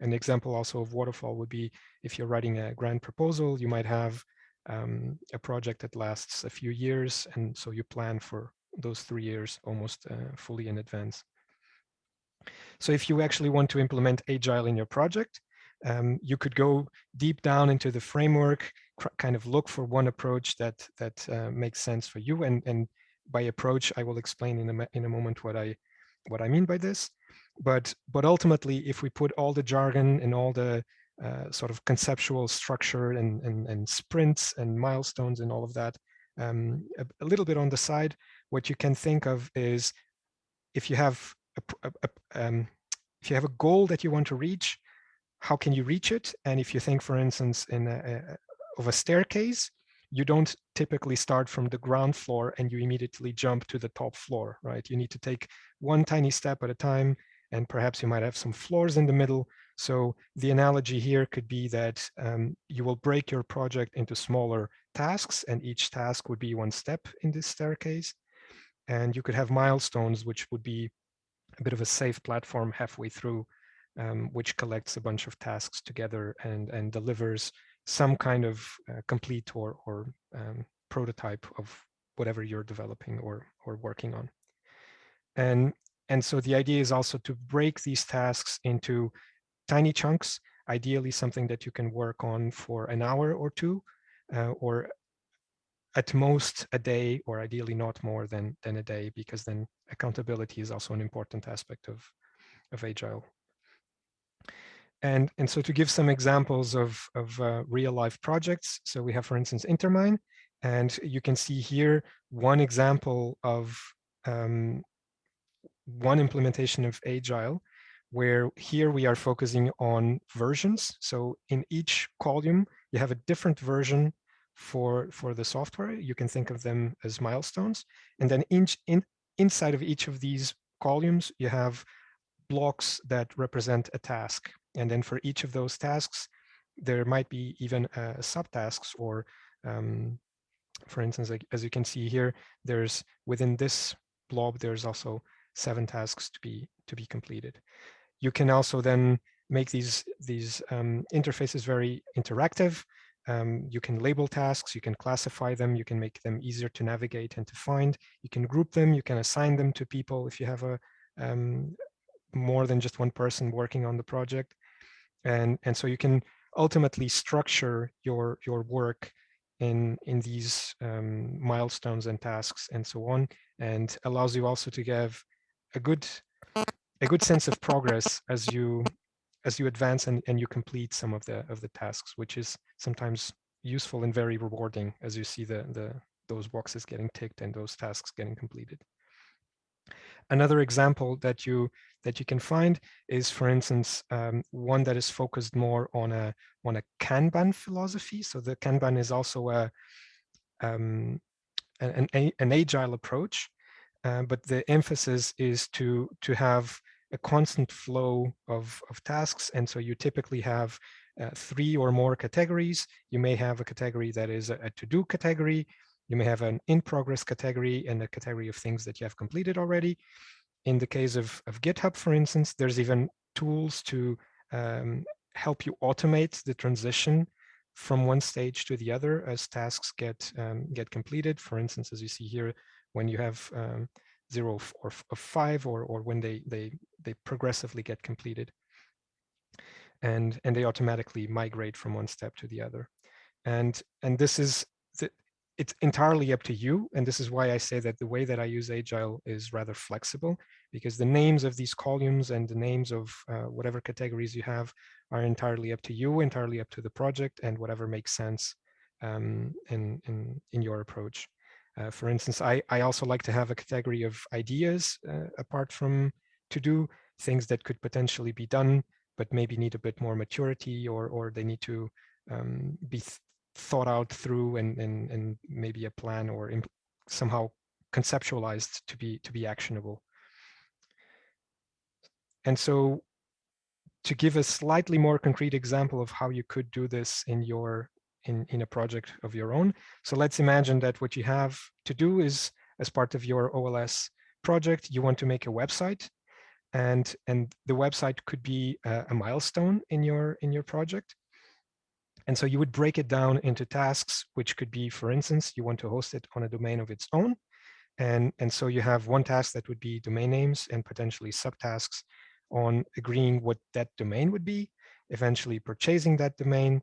An example also of waterfall would be if you're writing a grant proposal, you might have um, a project that lasts a few years, and so you plan for those three years almost uh, fully in advance. So if you actually want to implement Agile in your project, um, you could go deep down into the framework, kind of look for one approach that that uh, makes sense for you, and and by approach, I will explain in a, in a moment what I what I mean by this. But but ultimately, if we put all the jargon and all the uh, sort of conceptual structure and, and, and sprints and milestones and all of that um, a, a, little bit on the side, what you can think of is if you have a, a, um, if you have a goal that you want to reach, how can you reach it? And if you think, for instance, in a, of a staircase, you don't typically start from the ground floor and you immediately jump to the top floor, right? You need to take one tiny step at a time, and perhaps you might have some floors in the middle. So the analogy here could be that um, you will break your project into smaller tasks, and each task would be one step in this staircase. And you could have milestones, which would be a bit of a safe platform halfway through, um, which collects a bunch of tasks together and, and delivers some kind of uh, complete or, or um, prototype of whatever you're developing or, or working on. And, and so the idea is also to break these tasks into tiny chunks, ideally something that you can work on for an hour or two, uh, or at most a day, or ideally not more than, than a day, because then accountability is also an important aspect of, of Agile. And, and so to give some examples of, of uh, real life projects, so we have, for instance, InterMine, and you can see here one example of um, one implementation of Agile, where here we are focusing on versions. So in each column, you have a different version for, for the software. You can think of them as milestones. And then in, in, inside of each of these columns, you have blocks that represent a task. And then for each of those tasks, there might be even uh, subtasks or, um, for instance, like, as you can see here, there's within this blob, there's also seven tasks to be to be completed. You can also then make these these um, interfaces very interactive. Um, you can label tasks, you can classify them, you can make them easier to navigate and to find. You can group them, you can assign them to people if you have a um, more than just one person working on the project and and so you can ultimately structure your your work in in these um, milestones and tasks and so on and allows you also to give a good a good sense of progress as you as you advance and, and you complete some of the of the tasks which is sometimes useful and very rewarding as you see the the those boxes getting ticked and those tasks getting completed Another example that you that you can find is, for instance, um, one that is focused more on a on a Kanban philosophy. So the Kanban is also a um, an, an, agile approach, uh, but the emphasis is to to have a constant flow of, of tasks. And so you typically have uh, three or more categories. You may have a category that is a, a to-do category. You may have an in progress category and a category of things that you have completed already. In the case of, of GitHub, for instance, there's even tools to um, help you automate the transition from one stage to the other as tasks get um, get completed. For instance, as you see here, when you have um, zero or of five or or when they they they progressively get completed and and they automatically migrate from one step to the other and and this is it's entirely up to you and this is why i say that the way that i use agile is rather flexible because the names of these columns and the names of uh, whatever categories you have are entirely up to you entirely up to the project and whatever makes sense um, in in in your approach. Uh, for instance, I, I also like to have a category of ideas uh, apart from to do things that could potentially be done, but maybe need a bit more maturity or, or they need to um, be thought out through and, and, and maybe a plan or somehow conceptualized to be to be actionable. And so to give a slightly more concrete example of how you could do this in your in, in a project of your own. So let's imagine that what you have to do is as part of your OLS project, you want to make a website and, and the website could be a, a milestone in your, in your project. And so you would break it down into tasks, which could be, for instance, you want to host it on a domain of its own. And, and so you have one task that would be domain names and potentially subtasks on agreeing what that domain would be, eventually purchasing that domain,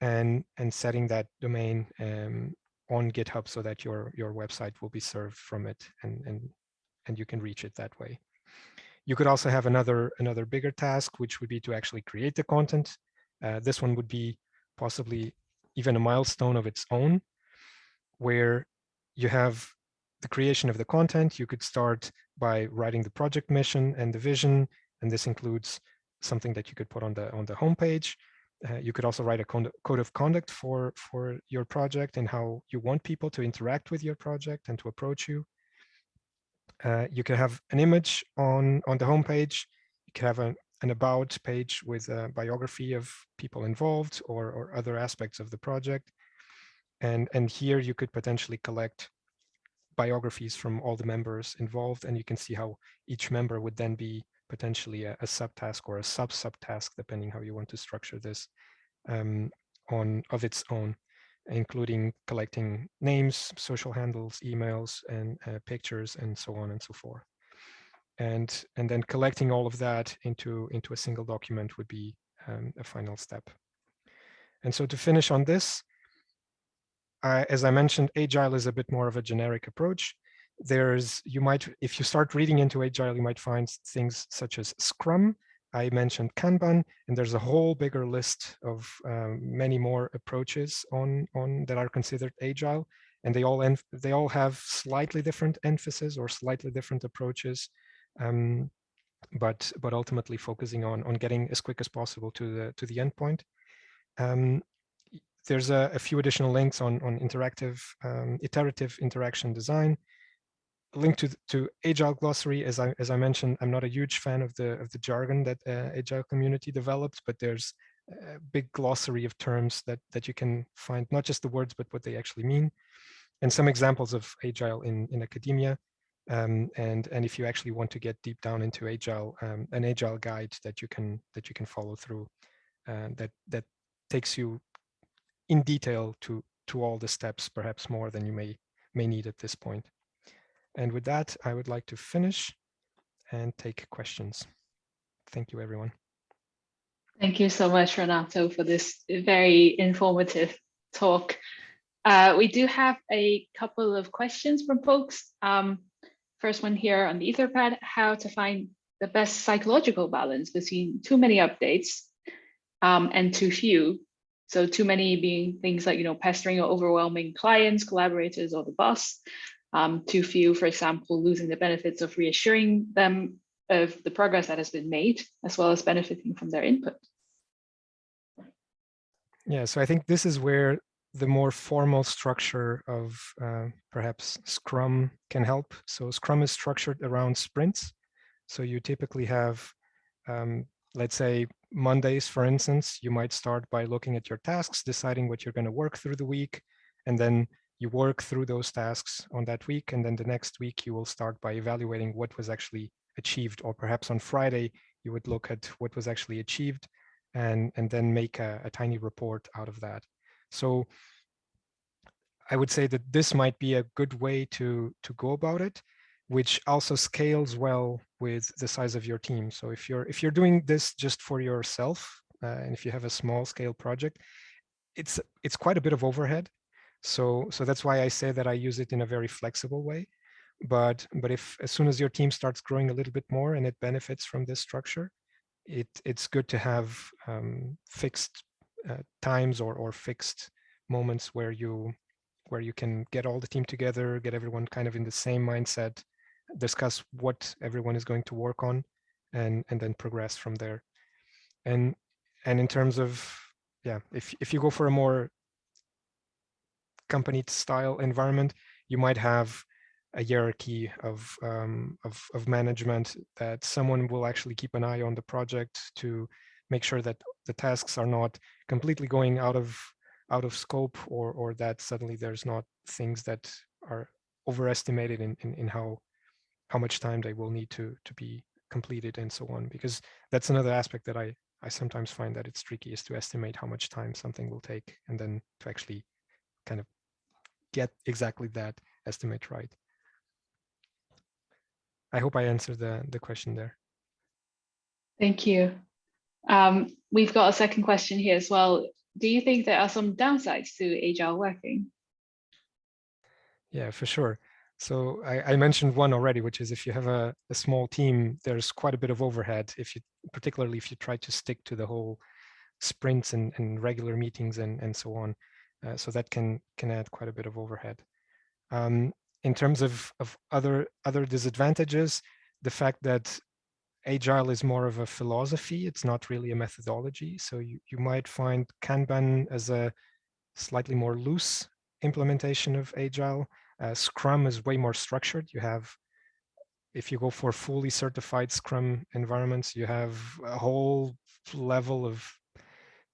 and and setting that domain um, on GitHub so that your your website will be served from it and and and you can reach it that way. You could also have another another bigger task, which would be to actually create the content. Uh, this one would be possibly even a milestone of its own, where you have the creation of the content. You could start by writing the project mission and the vision, and this includes something that you could put on the on the homepage. Uh, you could also write a code of conduct for, for your project and how you want people to interact with your project and to approach you. Uh, you can have an image on, on the homepage. You can have a, an about page with a biography of people involved or, or other aspects of the project. And, and here you could potentially collect biographies from all the members involved and you can see how each member would then be potentially a, a subtask or a sub-subtask, depending how you want to structure this um, on of its own, including collecting names, social handles, emails, and uh, pictures, and so on and so forth. And, and then collecting all of that into, into a single document would be um, a final step. And so to finish on this, as I mentioned, Agile is a bit more of a generic approach there's you might if you start reading into agile you might find things such as scrum i mentioned kanban and there's a whole bigger list of um, many more approaches on on that are considered agile and they all they all have slightly different emphasis or slightly different approaches um, but but ultimately focusing on on getting as quick as possible to the to the endpoint. Um, there's a, a, few additional links on on interactive um, iterative interaction design. Link to to agile glossary as i as i mentioned i'm not a huge fan of the of the jargon that uh, agile community developed but there's a big glossary of terms that that you can find not just the words but what they actually mean. And some examples of agile in in academia um, and and if you actually want to get deep down into agile um, an agile guide that you can that you can follow through uh, that that takes you in detail to to all the steps perhaps more than you may may need at this point. and with that, I would like to finish and take questions. Thank you, everyone. Thank you so much, Renato, for this very informative talk. Uh, we do have a couple of questions from folks. Um, first one here on the Etherpad, how to find the best psychological balance between too many updates um, and too few. So too many being things like, you know, pestering or overwhelming clients, collaborators, or the boss, um, too few, for example, losing the benefits of reassuring them of the progress that has been made, as well as benefiting from their input. Yeah, so I think this is where the more formal structure of uh, perhaps Scrum can help. So Scrum is structured around sprints. So you typically have, um, let's say, Mondays, for instance, you might start by looking at your tasks, deciding what you're going to work through the week, and then you work through those tasks on that week and then the next week you will start by evaluating what was actually achieved or perhaps on friday you would look at what was actually achieved and and then make a, a tiny report out of that so i would say that this might be a good way to to go about it which also scales well with the size of your team. So if you're if you're doing this just for yourself, uh, and if you have a small scale project, it's it's quite a bit of overhead. So so that's why I say that I use it in a very flexible way. But but if as soon as your team starts growing a little bit more and it benefits from this structure, it it's good to have um, fixed uh, times or or fixed moments where you where you can get all the team together, get everyone kind of in the same mindset, discuss what everyone is going to work on, and and then progress from there. And and in terms of yeah, if if you go for a more company style environment, you might have a hierarchy of, um, of, of management that someone will actually keep an eye on the project to make sure that the tasks are not completely going out of out of scope or or that suddenly there's not things that are overestimated in, in, in how how much time they will need to to be completed and so on because that's another aspect that I I sometimes find that it's tricky is to estimate how much time something will take and then to actually kind of get exactly that estimate right. I hope I answered the, the question there. Thank you. Um, we've got a second question here as well. Do you think there are some downsides to agile working? Yeah, for sure. So I, I, mentioned one already, which is if you have a, a, small team, there's quite a bit of overhead. If you, particularly if you try to stick to the whole sprints and, and regular meetings and, and so on. Uh, so that can can add quite a bit of overhead. Um, in terms of, of other other disadvantages, the fact that agile is more of a philosophy, it's not really a methodology. So you, you might find Kanban as a slightly more loose implementation of agile. Uh, Scrum is way more structured. You have, if you go for fully certified Scrum environments, you have a whole level of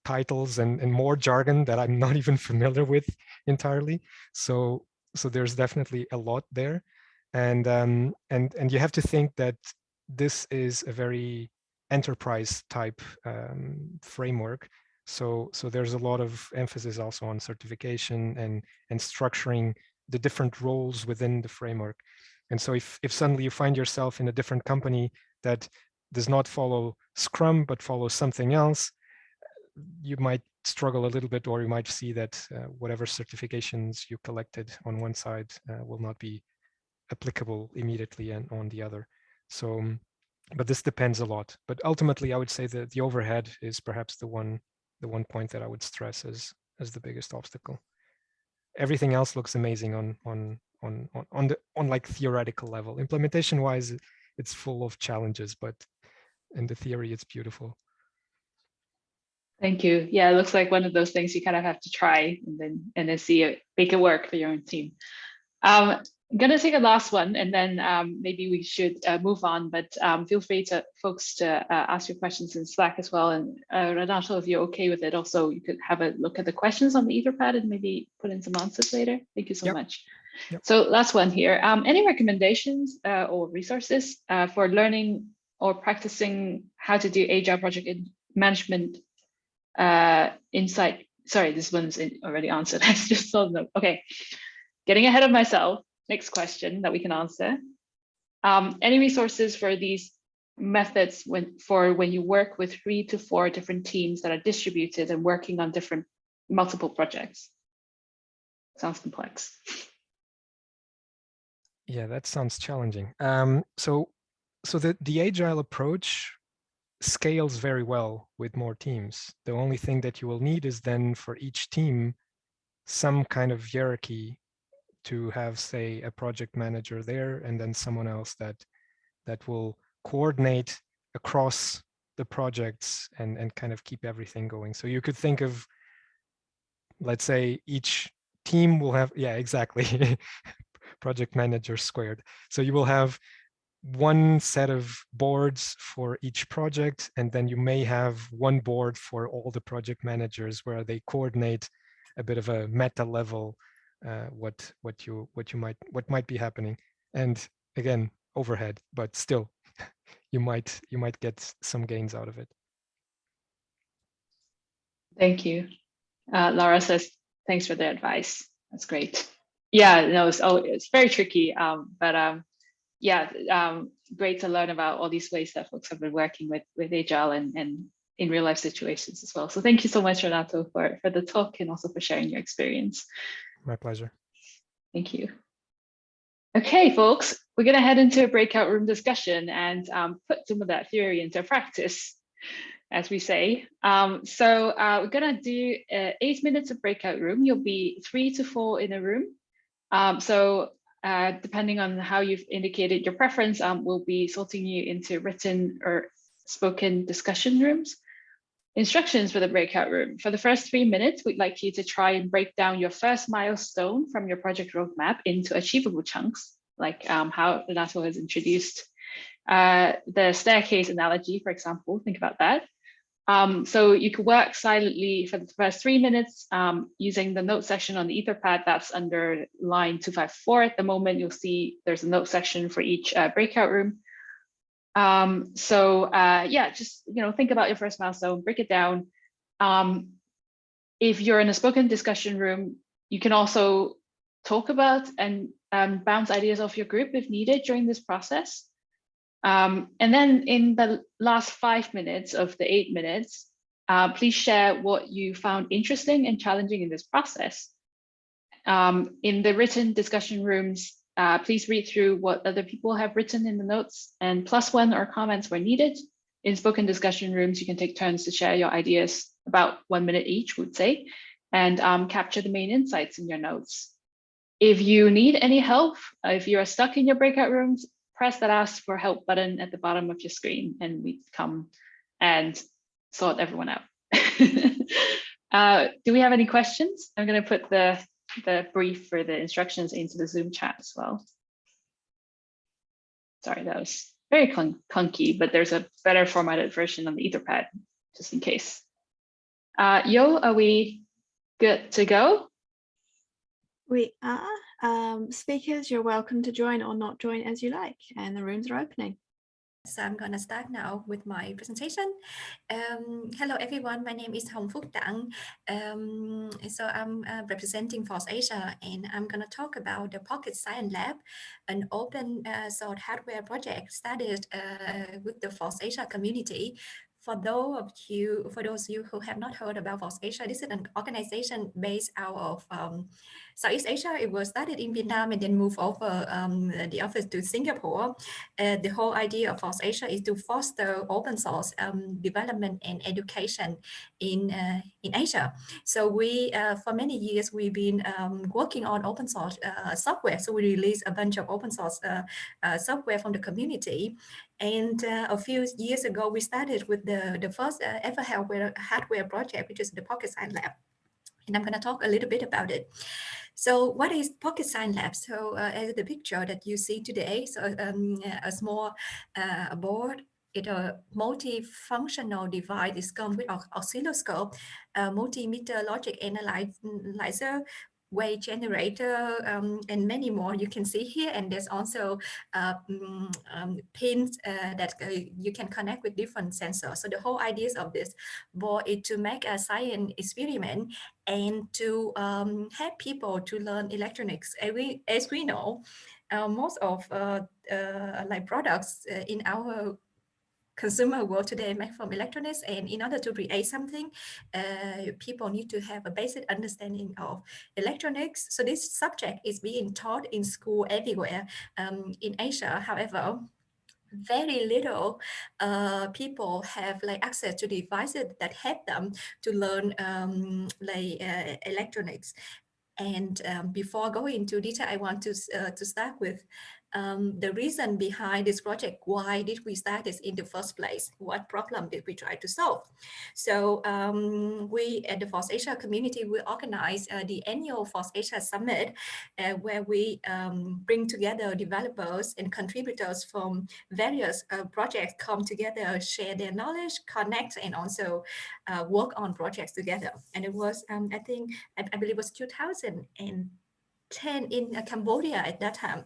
titles and, and more jargon that I'm not even familiar with entirely. So so there's definitely a lot there and um, and and you have to think that this is a very enterprise type um, framework so so there's a lot of emphasis also on certification and and structuring the different roles within the framework and so if if suddenly you find yourself in a different company that does not follow scrum but follows something else you might struggle a little bit, or you might see that uh, whatever certifications you collected on one side uh, will not be applicable immediately and on the other. So, um, but this depends a lot. But ultimately, I would say that the overhead is perhaps the one the one point that I would stress as as the biggest obstacle. Everything else looks amazing on on on on on the on like theoretical level. Implementation wise, it's full of challenges, but in the theory, it's beautiful. Thank you. Yeah, it looks like one of those things you kind of have to try and then and then see it make it work for your own team. Um, I'm gonna take a last one and then um, maybe we should uh, move on, but um, feel free to folks to uh, ask your questions in Slack as well. And uh, Renato, if you're okay with it, also you could have a look at the questions on the Etherpad and maybe put in some answers later. Thank you so yep. much. Yep. So last one here. Um, any recommendations uh, or resources uh, for learning or practicing how to do agile project management uh, insight. Sorry, this one's already answered. I just saw them. Okay, getting ahead of myself. Next question that we can answer. Um, any resources for these methods when for when you work with three to four different teams that are distributed and working on different multiple projects? Sounds complex. Yeah, that sounds challenging. Um, so, so the the agile approach scales very well with more teams. The only thing that you will need is then for each team, some kind of hierarchy to have, say, a project manager there and then someone else that that will coordinate across the projects and, and kind of keep everything going. So you could think of, let's say each team will have, yeah, exactly, project manager squared. So you will have one set of boards for each project, and then you may have one board for all the project managers where they coordinate a bit of a meta level uh, what what you what you might what might be happening. And again, overhead, but still, you might you might get some gains out of it. Thank you. Uh, Laura says, thanks for the advice. That's great. Yeah, no, it's, oh, it's very tricky, um, but um, yeah, um, great to learn about all these ways that folks have been working with with Agile and, and in real life situations as well. So thank you so much, Renato, for, for the talk and also for sharing your experience. My pleasure. Thank you. Okay, folks, we're going to head into a breakout room discussion and um, put some of that theory into practice, as we say. Um, so uh, we're going to do uh, eight minutes of breakout room. You'll be three to four in a room. Um, so uh, depending on how you've indicated your preference, um, we'll be sorting you into written or spoken discussion rooms. Instructions for the breakout room. For the first three minutes, we'd like you to try and break down your first milestone from your project roadmap into achievable chunks, like um, how Renato has introduced uh, the staircase analogy, for example, think about that. Um, so you could work silently for the first three minutes um, using the note section on the Etherpad that's under line 254 at the moment. You'll see there's a note section for each uh, breakout room. Um, so uh, yeah, just you know, think about your first milestone, break it down. Um, if you're in a spoken discussion room, you can also talk about and um, bounce ideas off your group if needed during this process. Um, and then in the last five minutes of the eight minutes, uh, please share what you found interesting and challenging in this process. Um, in the written discussion rooms, uh, please read through what other people have written in the notes and plus one or comments where needed. In spoken discussion rooms, you can take turns to share your ideas about one minute each, would say, and um, capture the main insights in your notes. If you need any help, if you are stuck in your breakout rooms, press that ask for help button at the bottom of your screen and we come and sort everyone out. uh, do we have any questions? I'm going to put the the brief for the instructions into the Zoom chat as well. Sorry, that was very clunky, but there's a better formatted version on the Etherpad, just in case. Uh, Yo, are we good to go? We are. Um, speakers, you're welcome to join or not join as you like, and the rooms are opening. So I'm going to start now with my presentation. Um, hello, everyone. My name is Hong Phúc Dang. Um, so I'm uh, representing FOSSASIA, and I'm going to talk about the Pocket Science Lab, an open uh, source hardware project started uh, with the FOSSASIA community for those of you, for those of you who have not heard about FOSSASIA, this is an organization based out of um, Southeast Asia. It was started in Vietnam and then moved over um, the office to Singapore. Uh, the whole idea of FOSSASIA is to foster open source um, development and education in uh, in Asia. So we, uh, for many years, we've been um, working on open source uh, software. So we released a bunch of open source uh, uh, software from the community. And uh, a few years ago, we started with the, the first uh, ever hardware, hardware project, which is the Pocket Science Lab. And I'm going to talk a little bit about it. So what is Pocket Science Lab? So uh, as the picture that you see today, so um, a small uh, board it a multifunctional device is come with oscilloscope, a multimeter logic analyzer wave generator, um, and many more you can see here. And there's also uh, mm, um, pins uh, that uh, you can connect with different sensors. So the whole idea of this board is to make a science experiment and to um, help people to learn electronics. As we, as we know, uh, most of uh, uh, like products in our consumer world today made from electronics and in order to create something uh, people need to have a basic understanding of electronics. So this subject is being taught in school everywhere um, in Asia. However very little uh, people have like access to devices that help them to learn um, like uh, electronics. And um, before going into detail, I want to, uh, to start with um, the reason behind this project. Why did we start this in the first place? What problem did we try to solve? So um, we at the FOSSASIA community, we organize uh, the annual FOSSASIA Summit, uh, where we um, bring together developers and contributors from various uh, projects come together, share their knowledge, connect, and also uh, work on projects together. And it was, um, I think, I, I believe it was 2010 in uh, Cambodia at that time.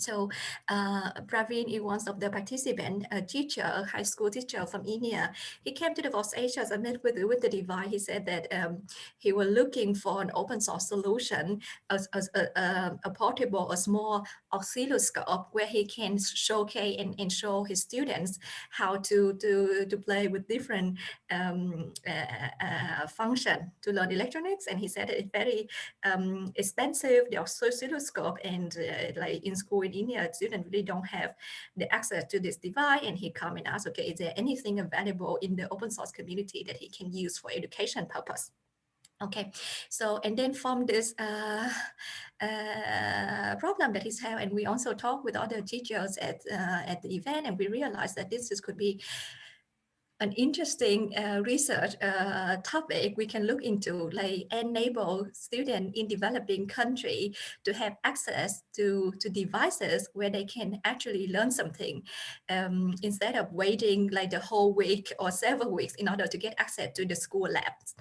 So uh, Praveen is one of the participants, a teacher, a high school teacher from India. He came to the FOSSASIA and met with, with the device. He said that um, he was looking for an open source solution, as a, a, a, portable, a small oscilloscope where he can showcase and, and show his students how to, to, to play with different um, uh, uh, function to learn electronics. And he said it's very um, expensive, the oscilloscope, and uh, like in school in India, students really don't have the access to this device. And he come and ask, okay, is there anything available in the open source community that he can use for education purpose? Okay, so and then from this uh, uh, problem that he's having, and we also talk with other teachers at uh, at the event, and we realized that this is, could be an interesting uh, research uh, topic we can look into, like enable students in developing country to have access to, to devices where they can actually learn something um, instead of waiting like the whole week or several weeks in order to get access to the school labs.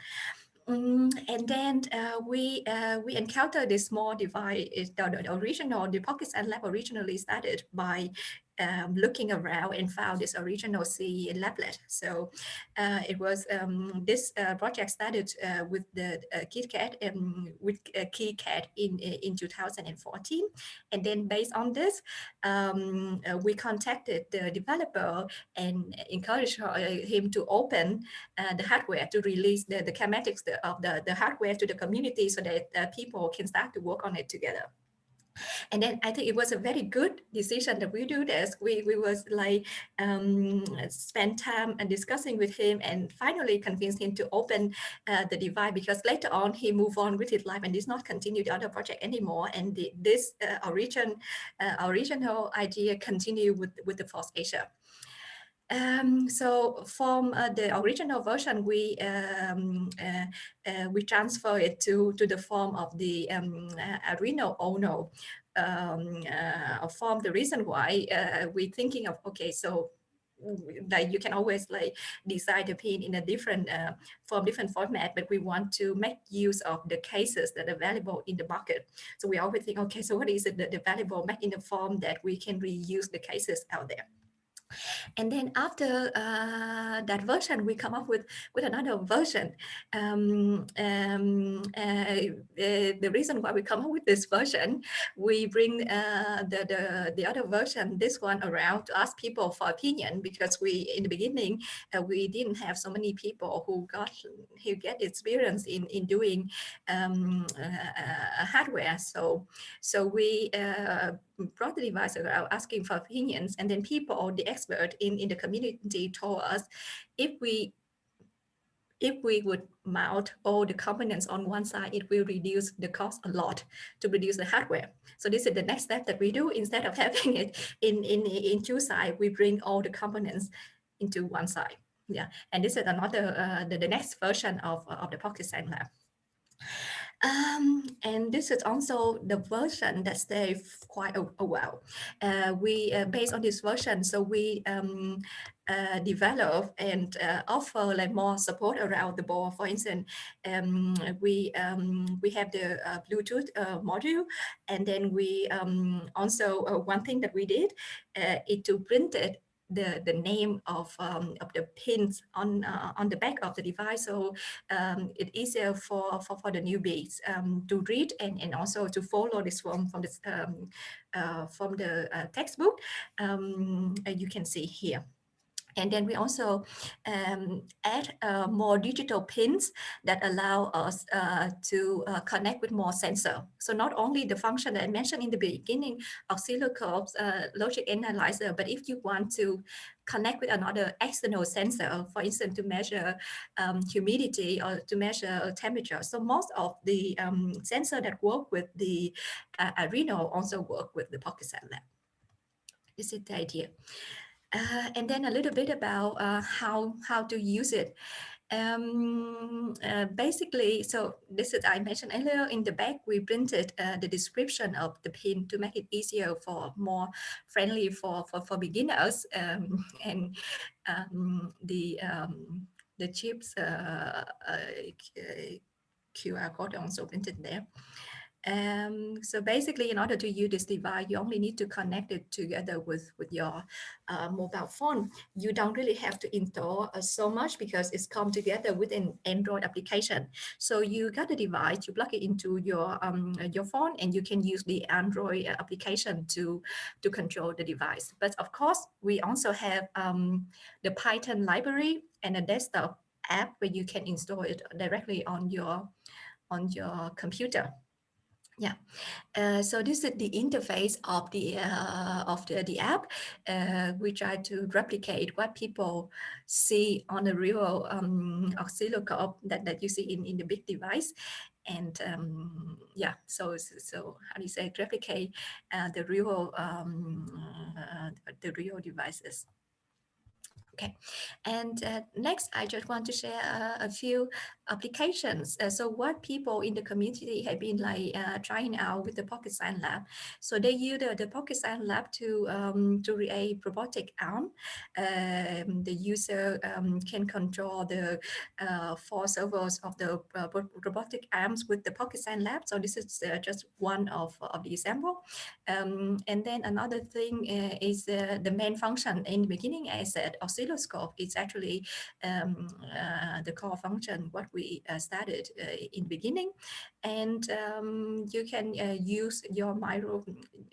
Mm, and then uh, we uh, we encountered this small device. The, the, original, the Pocket Science Lab originally started by um, looking around and found this original SEELablet. So uh, it was um, this uh, project started uh, with the uh, KitKat and with uh, KiCad in in 2014, and then based on this, um, uh, we contacted the developer and encouraged him to open the hardware to release the the of the the hardware to the community so that people can start to work on it together. And then I think it was a very good decision that we do this. We, we was like um, spend time and discussing with him and finally convinced him to open uh, the device because later on he moved on with his life and did not continue the other project anymore. And the, this uh, origin, uh, original idea continue with, with the FOSSASIA. Um, so from uh, the original version, we um, uh, uh, we transfer it to to the form of the um, uh, Arduino Uno um, uh, form. The reason why uh, we're thinking of okay, so like you can always like design the pin in a different uh, form, different format, but we want to make use of the cases that are available in the market. So we always think, okay, so what is it that available, make in the form that we can reuse the cases out there. And then after uh, that version, we come up with, with another version. Um, um, uh, uh, the reason why we come up with this version, we bring uh, the, the, the other version, this one around to ask people for opinion because we, in the beginning, uh, we didn't have so many people who got, who get experience in, in doing um, uh, hardware. So, so we brought the device around asking for opinions and then people, or the expert in, in the community told us if we if we would mount all the components on one side, it will reduce the cost a lot to produce the hardware. So this is the next step that we do. Instead of having it in, in, in two sides, we bring all the components into one side. Yeah, and this is another, uh, the, the next version of, of the Pocket Science Lab. Um, and this is also the version that stays quite a, a while. Uh, we, uh, based on this version, so we um, uh, develop and uh, offer like more support around the board. For instance, um, we um, we have the uh, Bluetooth uh, module, and then we um, also one thing that we did is to print it the the name of um, of the pins on uh, on the back of the device. So um, it's easier for, for for the newbies um, to read and and also to follow this from from this um, uh, from the uh, textbook. Um, you can see here and then we also um, add uh, more digital pins that allow us uh, to uh, connect with more sensor. So not only the function that I mentioned in the beginning, oscilloscopes, uh, logic analyzer, but if you want to connect with another external sensor, for instance, to measure um, humidity or to measure temperature. So most of the um, sensor that work with the uh, Arduino also work with the Pocket Science Lab. This is the idea. Uh, and then a little bit about uh, how how to use it. Um, uh, basically, so this is I mentioned earlier in the back, we printed uh, the description of the pin to make it easier for more friendly for for, for beginners um, and um, the um, the chips uh, uh, QR code also printed there. Um, so basically, in order to use this device, you only need to connect it together with, with your uh, mobile phone. You don't really have to install uh, so much because it's come together with an Android application. So you got the device, you plug it into your um, your phone, and you can use the Android application to to control the device. But of course, we also have um, the Python library and a desktop app where you can install it directly on your on your computer. Yeah, uh, so this is the interface of the uh, of the, the app. Uh, we try to replicate what people see on the real um, oscilloscope that, that you see in, in the big device. And um, yeah, so so how do you say replicate uh, the real um, uh, the real devices. Okay, and uh, next, I just want to share uh, a few applications. Uh, so what people in the community have been like uh, trying out with the Pocket Science Lab. So they use the, the Pocket Science Lab to, um, to create robotic arm. Um, the user um, can control the uh, four servos of the uh, robotic arms with the Pocket Science Lab. So this is just one of, of the example. Um, and then another thing is the main function in the beginning, I said, oscilloscope is actually um, uh, the core function what we uh, started uh, in the beginning. And um, you can uh, use your micro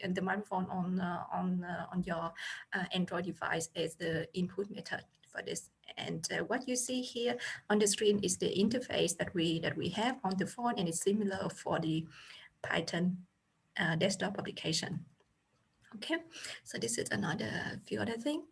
the microphone on on on your Android device as the input method for this. And uh, what you see here on the screen is the interface that we that we have on the phone and it's similar for the Python uh, desktop application. Okay so this is another few other thing.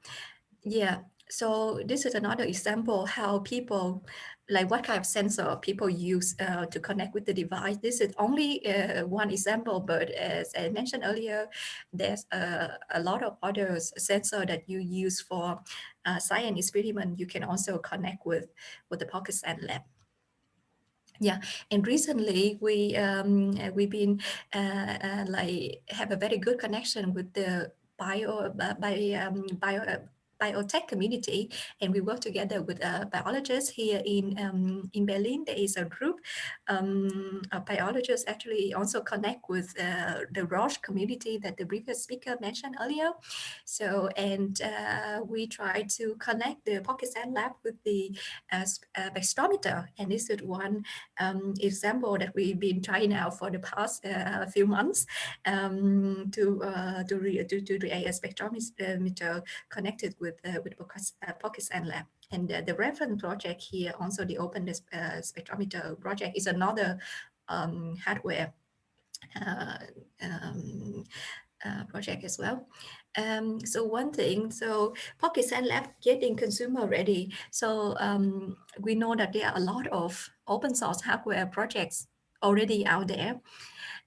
Yeah so this is another example how people, like what kind of sensor people use uh, to connect with the device. This is only uh, one example, but as I mentioned earlier, there's a, a lot of other sensor that you use for uh, science experiment. You can also connect with, with the Pocket Lab. Yeah, and recently we um, we've been uh, uh, like have a very good connection with the bio uh, by um, bio biotech community, and we work together with uh, biologists here in um, in Berlin. There is a group um, of biologists actually also connect with uh, the Roche community that the previous speaker mentioned earlier. So, and uh, we try to connect the Science Lab with the uh, uh, spectrometer, and this is one um, example that we've been trying out for the past uh, few months um, to to, re to to create a spectrometer connected with with uh, with Pocket Science Lab. And uh, the reference project here, also the Open uh, Spectrometer project, is another um, hardware um, uh, project as well. Um, so one thing, so Pocket Science Lab getting consumer ready. So um, we know that there are a lot of open source hardware projects already out there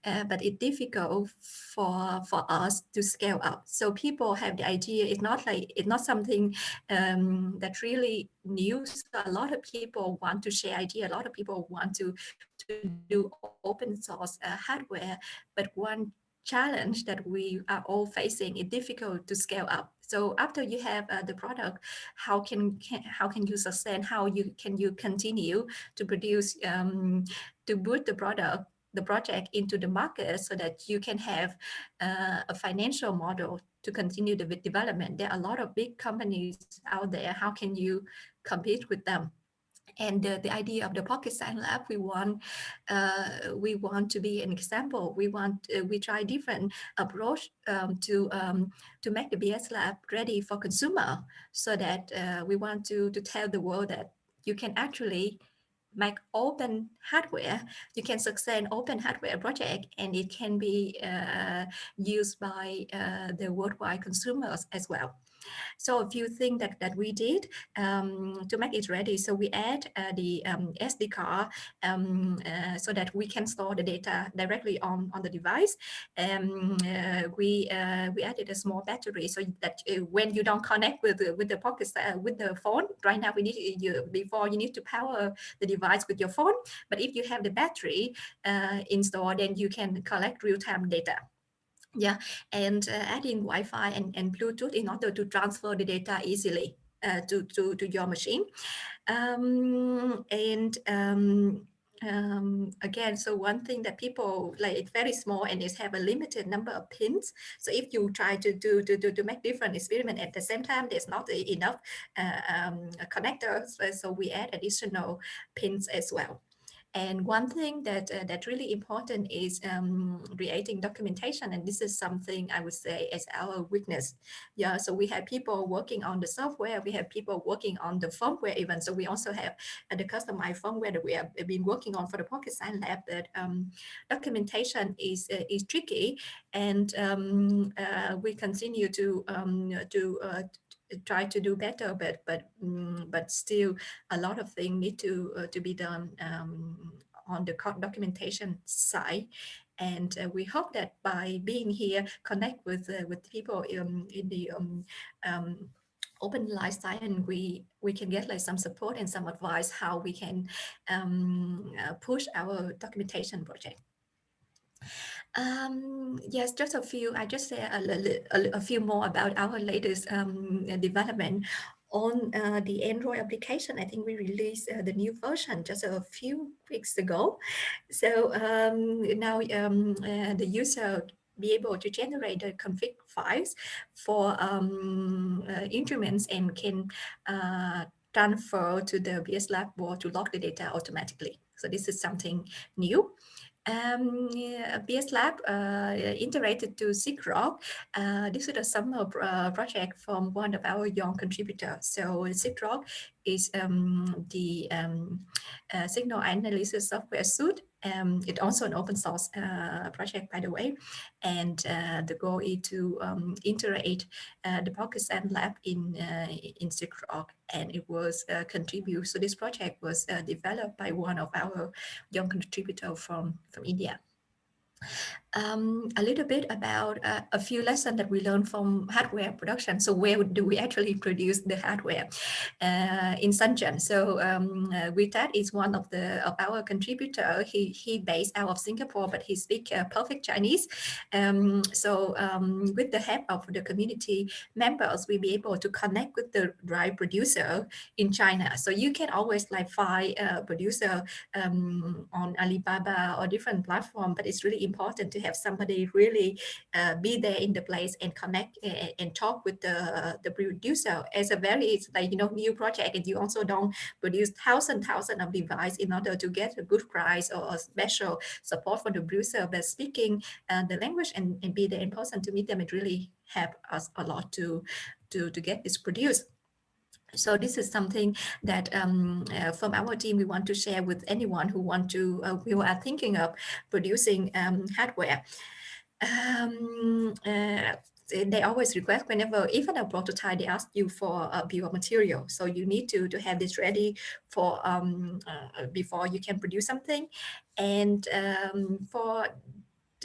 uh, but it's difficult for for us to scale up. So people have the idea. It's not like it's not something um, that really new. So a lot of people want to share idea. A lot of people want to to do open source uh, hardware, but one challenge that we are all facing is difficult to scale up. So after you have uh, the product, how can, can, how can you sustain? How you can you continue to produce um, to boot the product the project into the market so that you can have uh, a financial model to continue the development. There are a lot of big companies out there. How can you compete with them? And the, idea of the Pocket Science Lab, we want uh, we want to be an example. We want uh, we try different approach um, to um, to make the PSLab ready for consumer, so that uh, we want to to tell the world that you can actually make open hardware, you can success an open hardware project and it can be uh, used by uh, the worldwide consumers as well. So a few things that, that we did um, to make it ready. So we add uh, the um, SD card um, uh, so that we can store the data directly on, on the device. Um, uh, we uh, we added a small battery so that uh, when you don't connect with the, with the pocket uh, with the phone, right now we need you before you need to power the device with your phone. But if you have the battery installed, then you can collect real-time data. Yeah, and uh, adding Wi-Fi and, and Bluetooth in order to transfer the data easily uh, to, to, to your machine. Um, and um, um, again, so one thing that people like it's very small and it have a limited number of pins. So if you try to do to, to, to make different experiment at the same time, there's not enough uh, um, connectors. So we add additional pins as well. And one thing that uh, that's really important is um, creating documentation. And this is something I would say is our weakness. Yeah, so we have people working on the software. We have people working on the firmware even. So we also have uh, the customized firmware that we have been working on for the Pocket Science Lab that um, documentation is, uh, is tricky. And um, uh, we continue to, um, to uh, try to do better, but but um, but still a lot of things need to uh, to be done um, on the documentation side. And uh, we hope that by being here, connect with uh, with people in, in the um, um, open life science, we we can get like some support and some advice how we can um, uh, push our documentation project. Um, yes, just a few. I just say a, a, a few more about our latest um, development on uh, the Android application. I think we released uh, the new version just a few weeks ago. So um, now um, uh, the user be able to generate the config files for um, uh, instruments and can uh, transfer to the PSLab board to log the data automatically. So this is something new. Um, PSLab uh, integrated to sigrok. Uh, this is a summer uh, project from one of our young contributors. So sigrok is um, the um, signal analysis software suite. Um, it's also an open source uh, project, by the way. And uh, the goal is to um, integrate uh, the Science Lab in, uh, in sigrok. And it was uh, contribute. So this project was developed by one of our young contributors from, from India um, a little bit about uh, a few lessons that we learned from hardware production. So where do we actually produce the hardware uh, in Shenzhen? So um, uh, Vitat is one of the of our contributor. He he based out of Singapore, but he speaks uh, perfect Chinese. Um, so um, with the help of the community members, we'll be able to connect with the right producer in China. So you can always like find a producer um, on Alibaba or different platform, but it's really important to have somebody really uh, be there in the place and connect and, and talk with the, the producer as a very like you know new project and you also don't produce thousand thousand of device in order to get a good price or a special support for the producer. But speaking uh, the language and, and be there in person to meet them it really help us a lot to to to get this produced so this is something that um, uh, from our team we want to share with anyone who want to uh, who are thinking of producing um, hardware. Um, uh, they always request whenever even a prototype they ask you for a bill of material so you need to to have this ready for um, uh, before you can produce something and um, for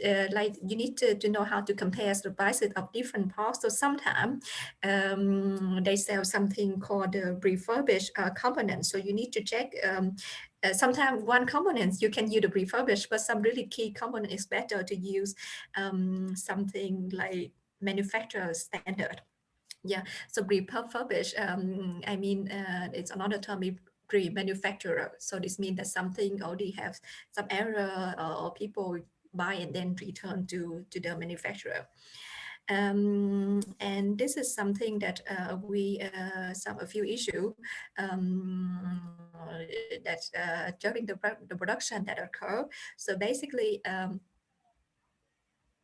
uh, like you need to, to know how to compare the prices of different parts. So sometimes um, they sell something called refurbished uh, component. So you need to check. Um, uh, sometimes one component you can use the refurbished, but some really key component is better to use um, something like manufacturer standard. Yeah, so refurbished. Um, I mean, uh, it's another term pre-manufacturer. So this means that something already has some error or people buy and then return to, to the manufacturer. Um, and this is something that uh, we uh, some a few issue um, that uh, during the, the production that occur. So basically, um,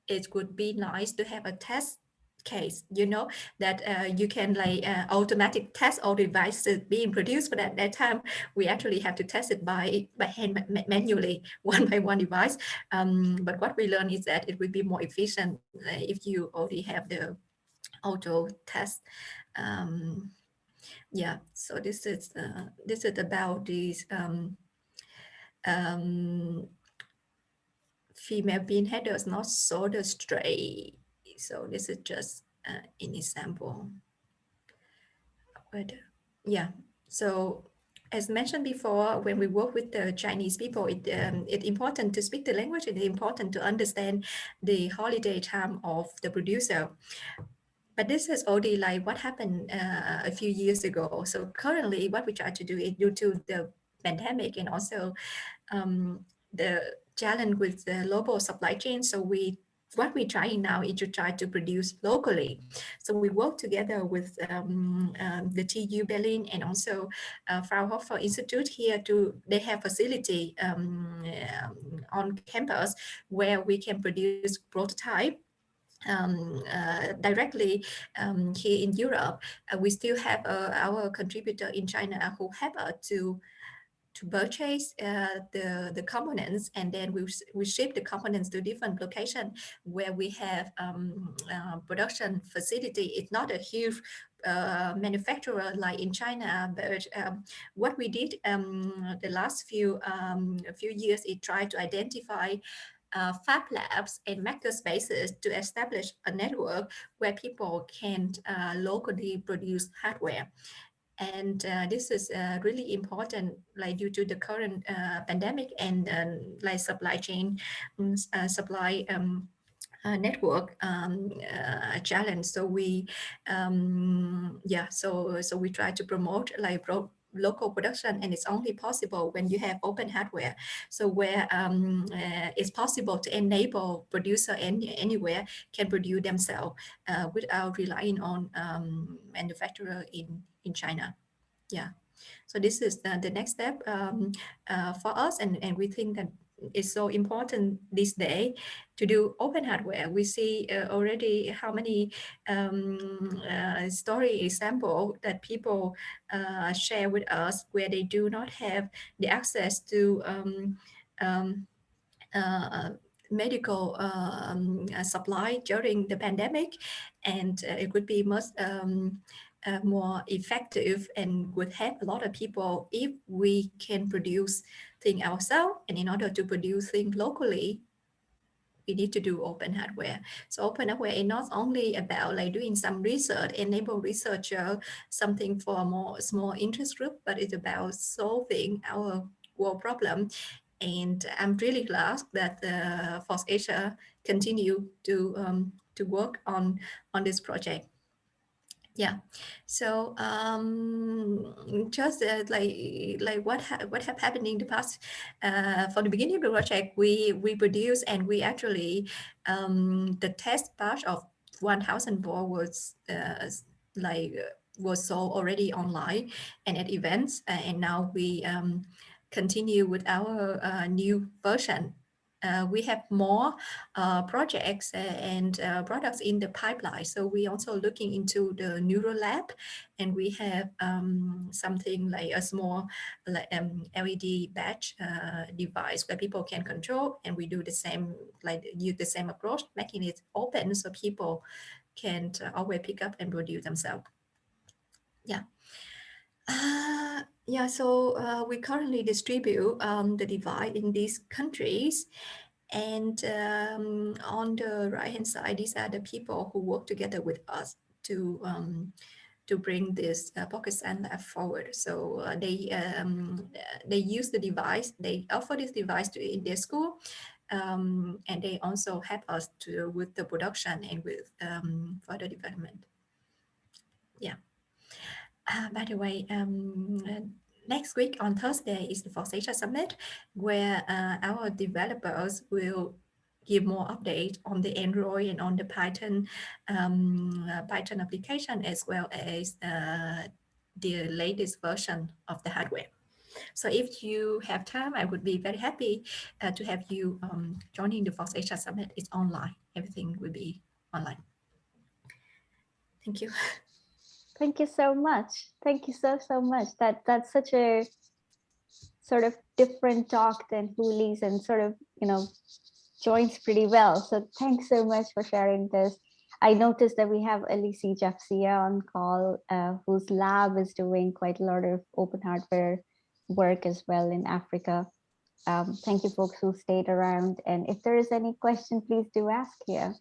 it would be nice to have a test case, you know, that uh, you can like uh, automatic test all devices being produced, but at that time we actually have to test it by, by hand manually, one by one device. Um, but what we learned is that it would be more efficient uh, if you already have the auto test. Um, yeah, so this is uh, this is about these um, um, female bean headers not solder straight so this is just uh, an example. But yeah, so as mentioned before, when we work with the Chinese people, it, um, it's important to speak the language. It's important to understand the holiday time of the producer. But this is already like what happened uh, a few years ago. So currently what we try to do is due to the pandemic and also um, the challenge with the global supply chain. So we what we're trying now is to try to produce locally. So we work together with um, um, the TU Berlin and also uh, Fraunhofer Institute here to, they have facility um, um, on campus where we can produce prototype um, uh, directly um, here in Europe. Uh, we still have uh, our contributor in China who help us to to purchase uh, the, the components and then we, we ship the components to different location where we have um, uh, production facility. It's not a huge uh, manufacturer like in China, but um, what we did um, the last few um, few years is try to identify uh, fab labs and maker spaces to establish a network where people can uh, locally produce hardware. And uh, this is uh, really important, like due to the current uh, pandemic and um, like supply chain, um, uh, supply um, uh, network um, uh, challenge. So we, um, yeah, so so we try to promote like local production and it's only possible when you have open hardware so where um, uh, it's possible to enable producer any, anywhere can produce themselves uh, without relying on um, manufacturer in in China. Yeah. So this is the, the next step um, uh, for us and and we think that it's so important this day to do open hardware. We see uh, already how many um, uh, story example that people uh, share with us where they do not have the access to um, um, uh, medical um, supply during the pandemic. And uh, it would be most um, uh, more effective and would help a lot of people if we can produce things ourselves. And in order to produce things locally, we need to do open hardware. So open hardware is not only about like doing some research, enable researcher something for a more small interest group, but it's about solving our world problem. And I'm really glad that uh, FOSSASIA continue to um, to work on on this project yeah. So um just uh, like like what ha what have happened in the past uh for the beginning of the project we we produce and we actually um the test batch of 1000 board was uh like was sold already online and at events uh, and now we um continue with our uh, new version uh, we have more uh, projects and uh, products in the pipeline. So we also looking into the Neurolab and we have um, something like a small um, LED batch uh, device where people can control and we do the same, like use the same approach, making it open so people can uh, always pick up and produce themselves. Yeah. Yeah, so uh, we currently distribute um, the device in these countries. And um, on the right hand side, these are the people who work together with us to um, to bring this uh, Pocket Lab forward. So uh, they um, they use the device, they offer this device to in their school, um, and they also help us to with the production and with um, further development. Yeah. Uh, by the way, um, next week on Thursday is the FOSSASIA Summit, where uh, our developers will give more updates on the Android and on the Python um, uh, Python application as well as uh, the latest version of the hardware. So if you have time, I would be very happy uh, to have you um, joining the FOSSASIA Summit. It's online. Everything will be online. Thank you. Thank you so much. Thank you so, so much. That That's such a sort of different talk than Huli's and sort of, you know, joins pretty well. So thanks so much for sharing this. I noticed that we have Elise Jafsia on call, uh, whose lab is doing quite a lot of open hardware work as well in Africa. Um, thank you folks who stayed around. And if there is any question, please do ask here.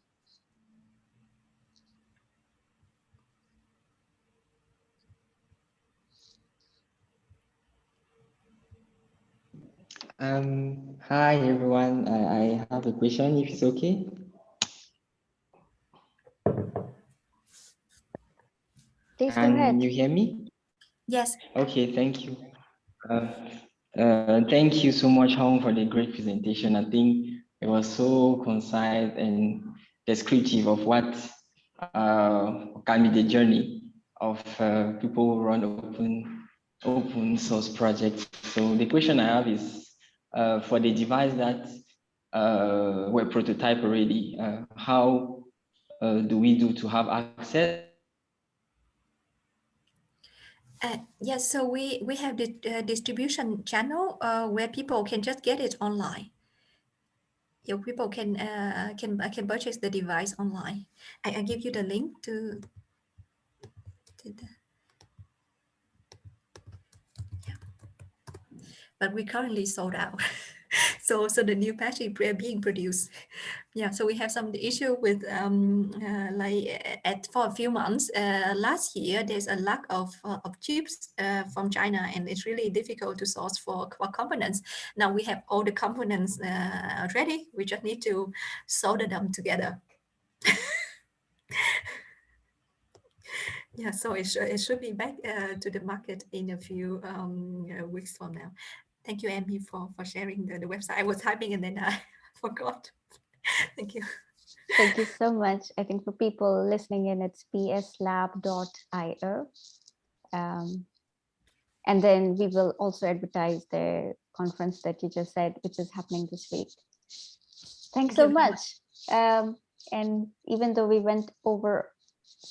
Um, hi everyone. I, I have a question if it's okay. Please go Can ahead. you hear me? Yes. Okay, thank you. Uh, Uh, thank you so much, Hong, for the great presentation. I think it was so concise and descriptive of what uh, can be the journey of uh, people who run open open source projects. So the question I have is uh, for the device that uh, were prototype already, uh, how uh, do we do to have access? Uh, yes, so we we have the distribution channel where people can just get it online. Yeah, people can can can purchase the device online. I, I give you the link to. to the, But we currently sold out. so so the new patch is being produced. Yeah so we have some issue with um uh, like at for a few months uh, last year there's a lack of uh, of chips uh, from china and it's really difficult to source for, for components. Now we have all the components uh, ready. We just need to solder them together. Yeah so it, sh it should be back uh, to the market in a few um, weeks from now Thank you, Amy, for, for sharing the, the website. I was typing and then I forgot. Thank you. Thank you so much. I think for people listening in, it's pslab.io. Um, and then we will also advertise the conference that you just said, which is happening this week. Thanks Thank so you much. Um, and even though we went over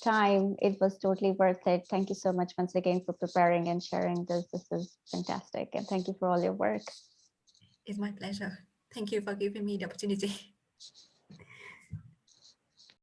time, it was totally worth it. Thank you so much once again for preparing and sharing this. This is fantastic. And thank you for all your work. It's my pleasure. Thank you for giving me the opportunity.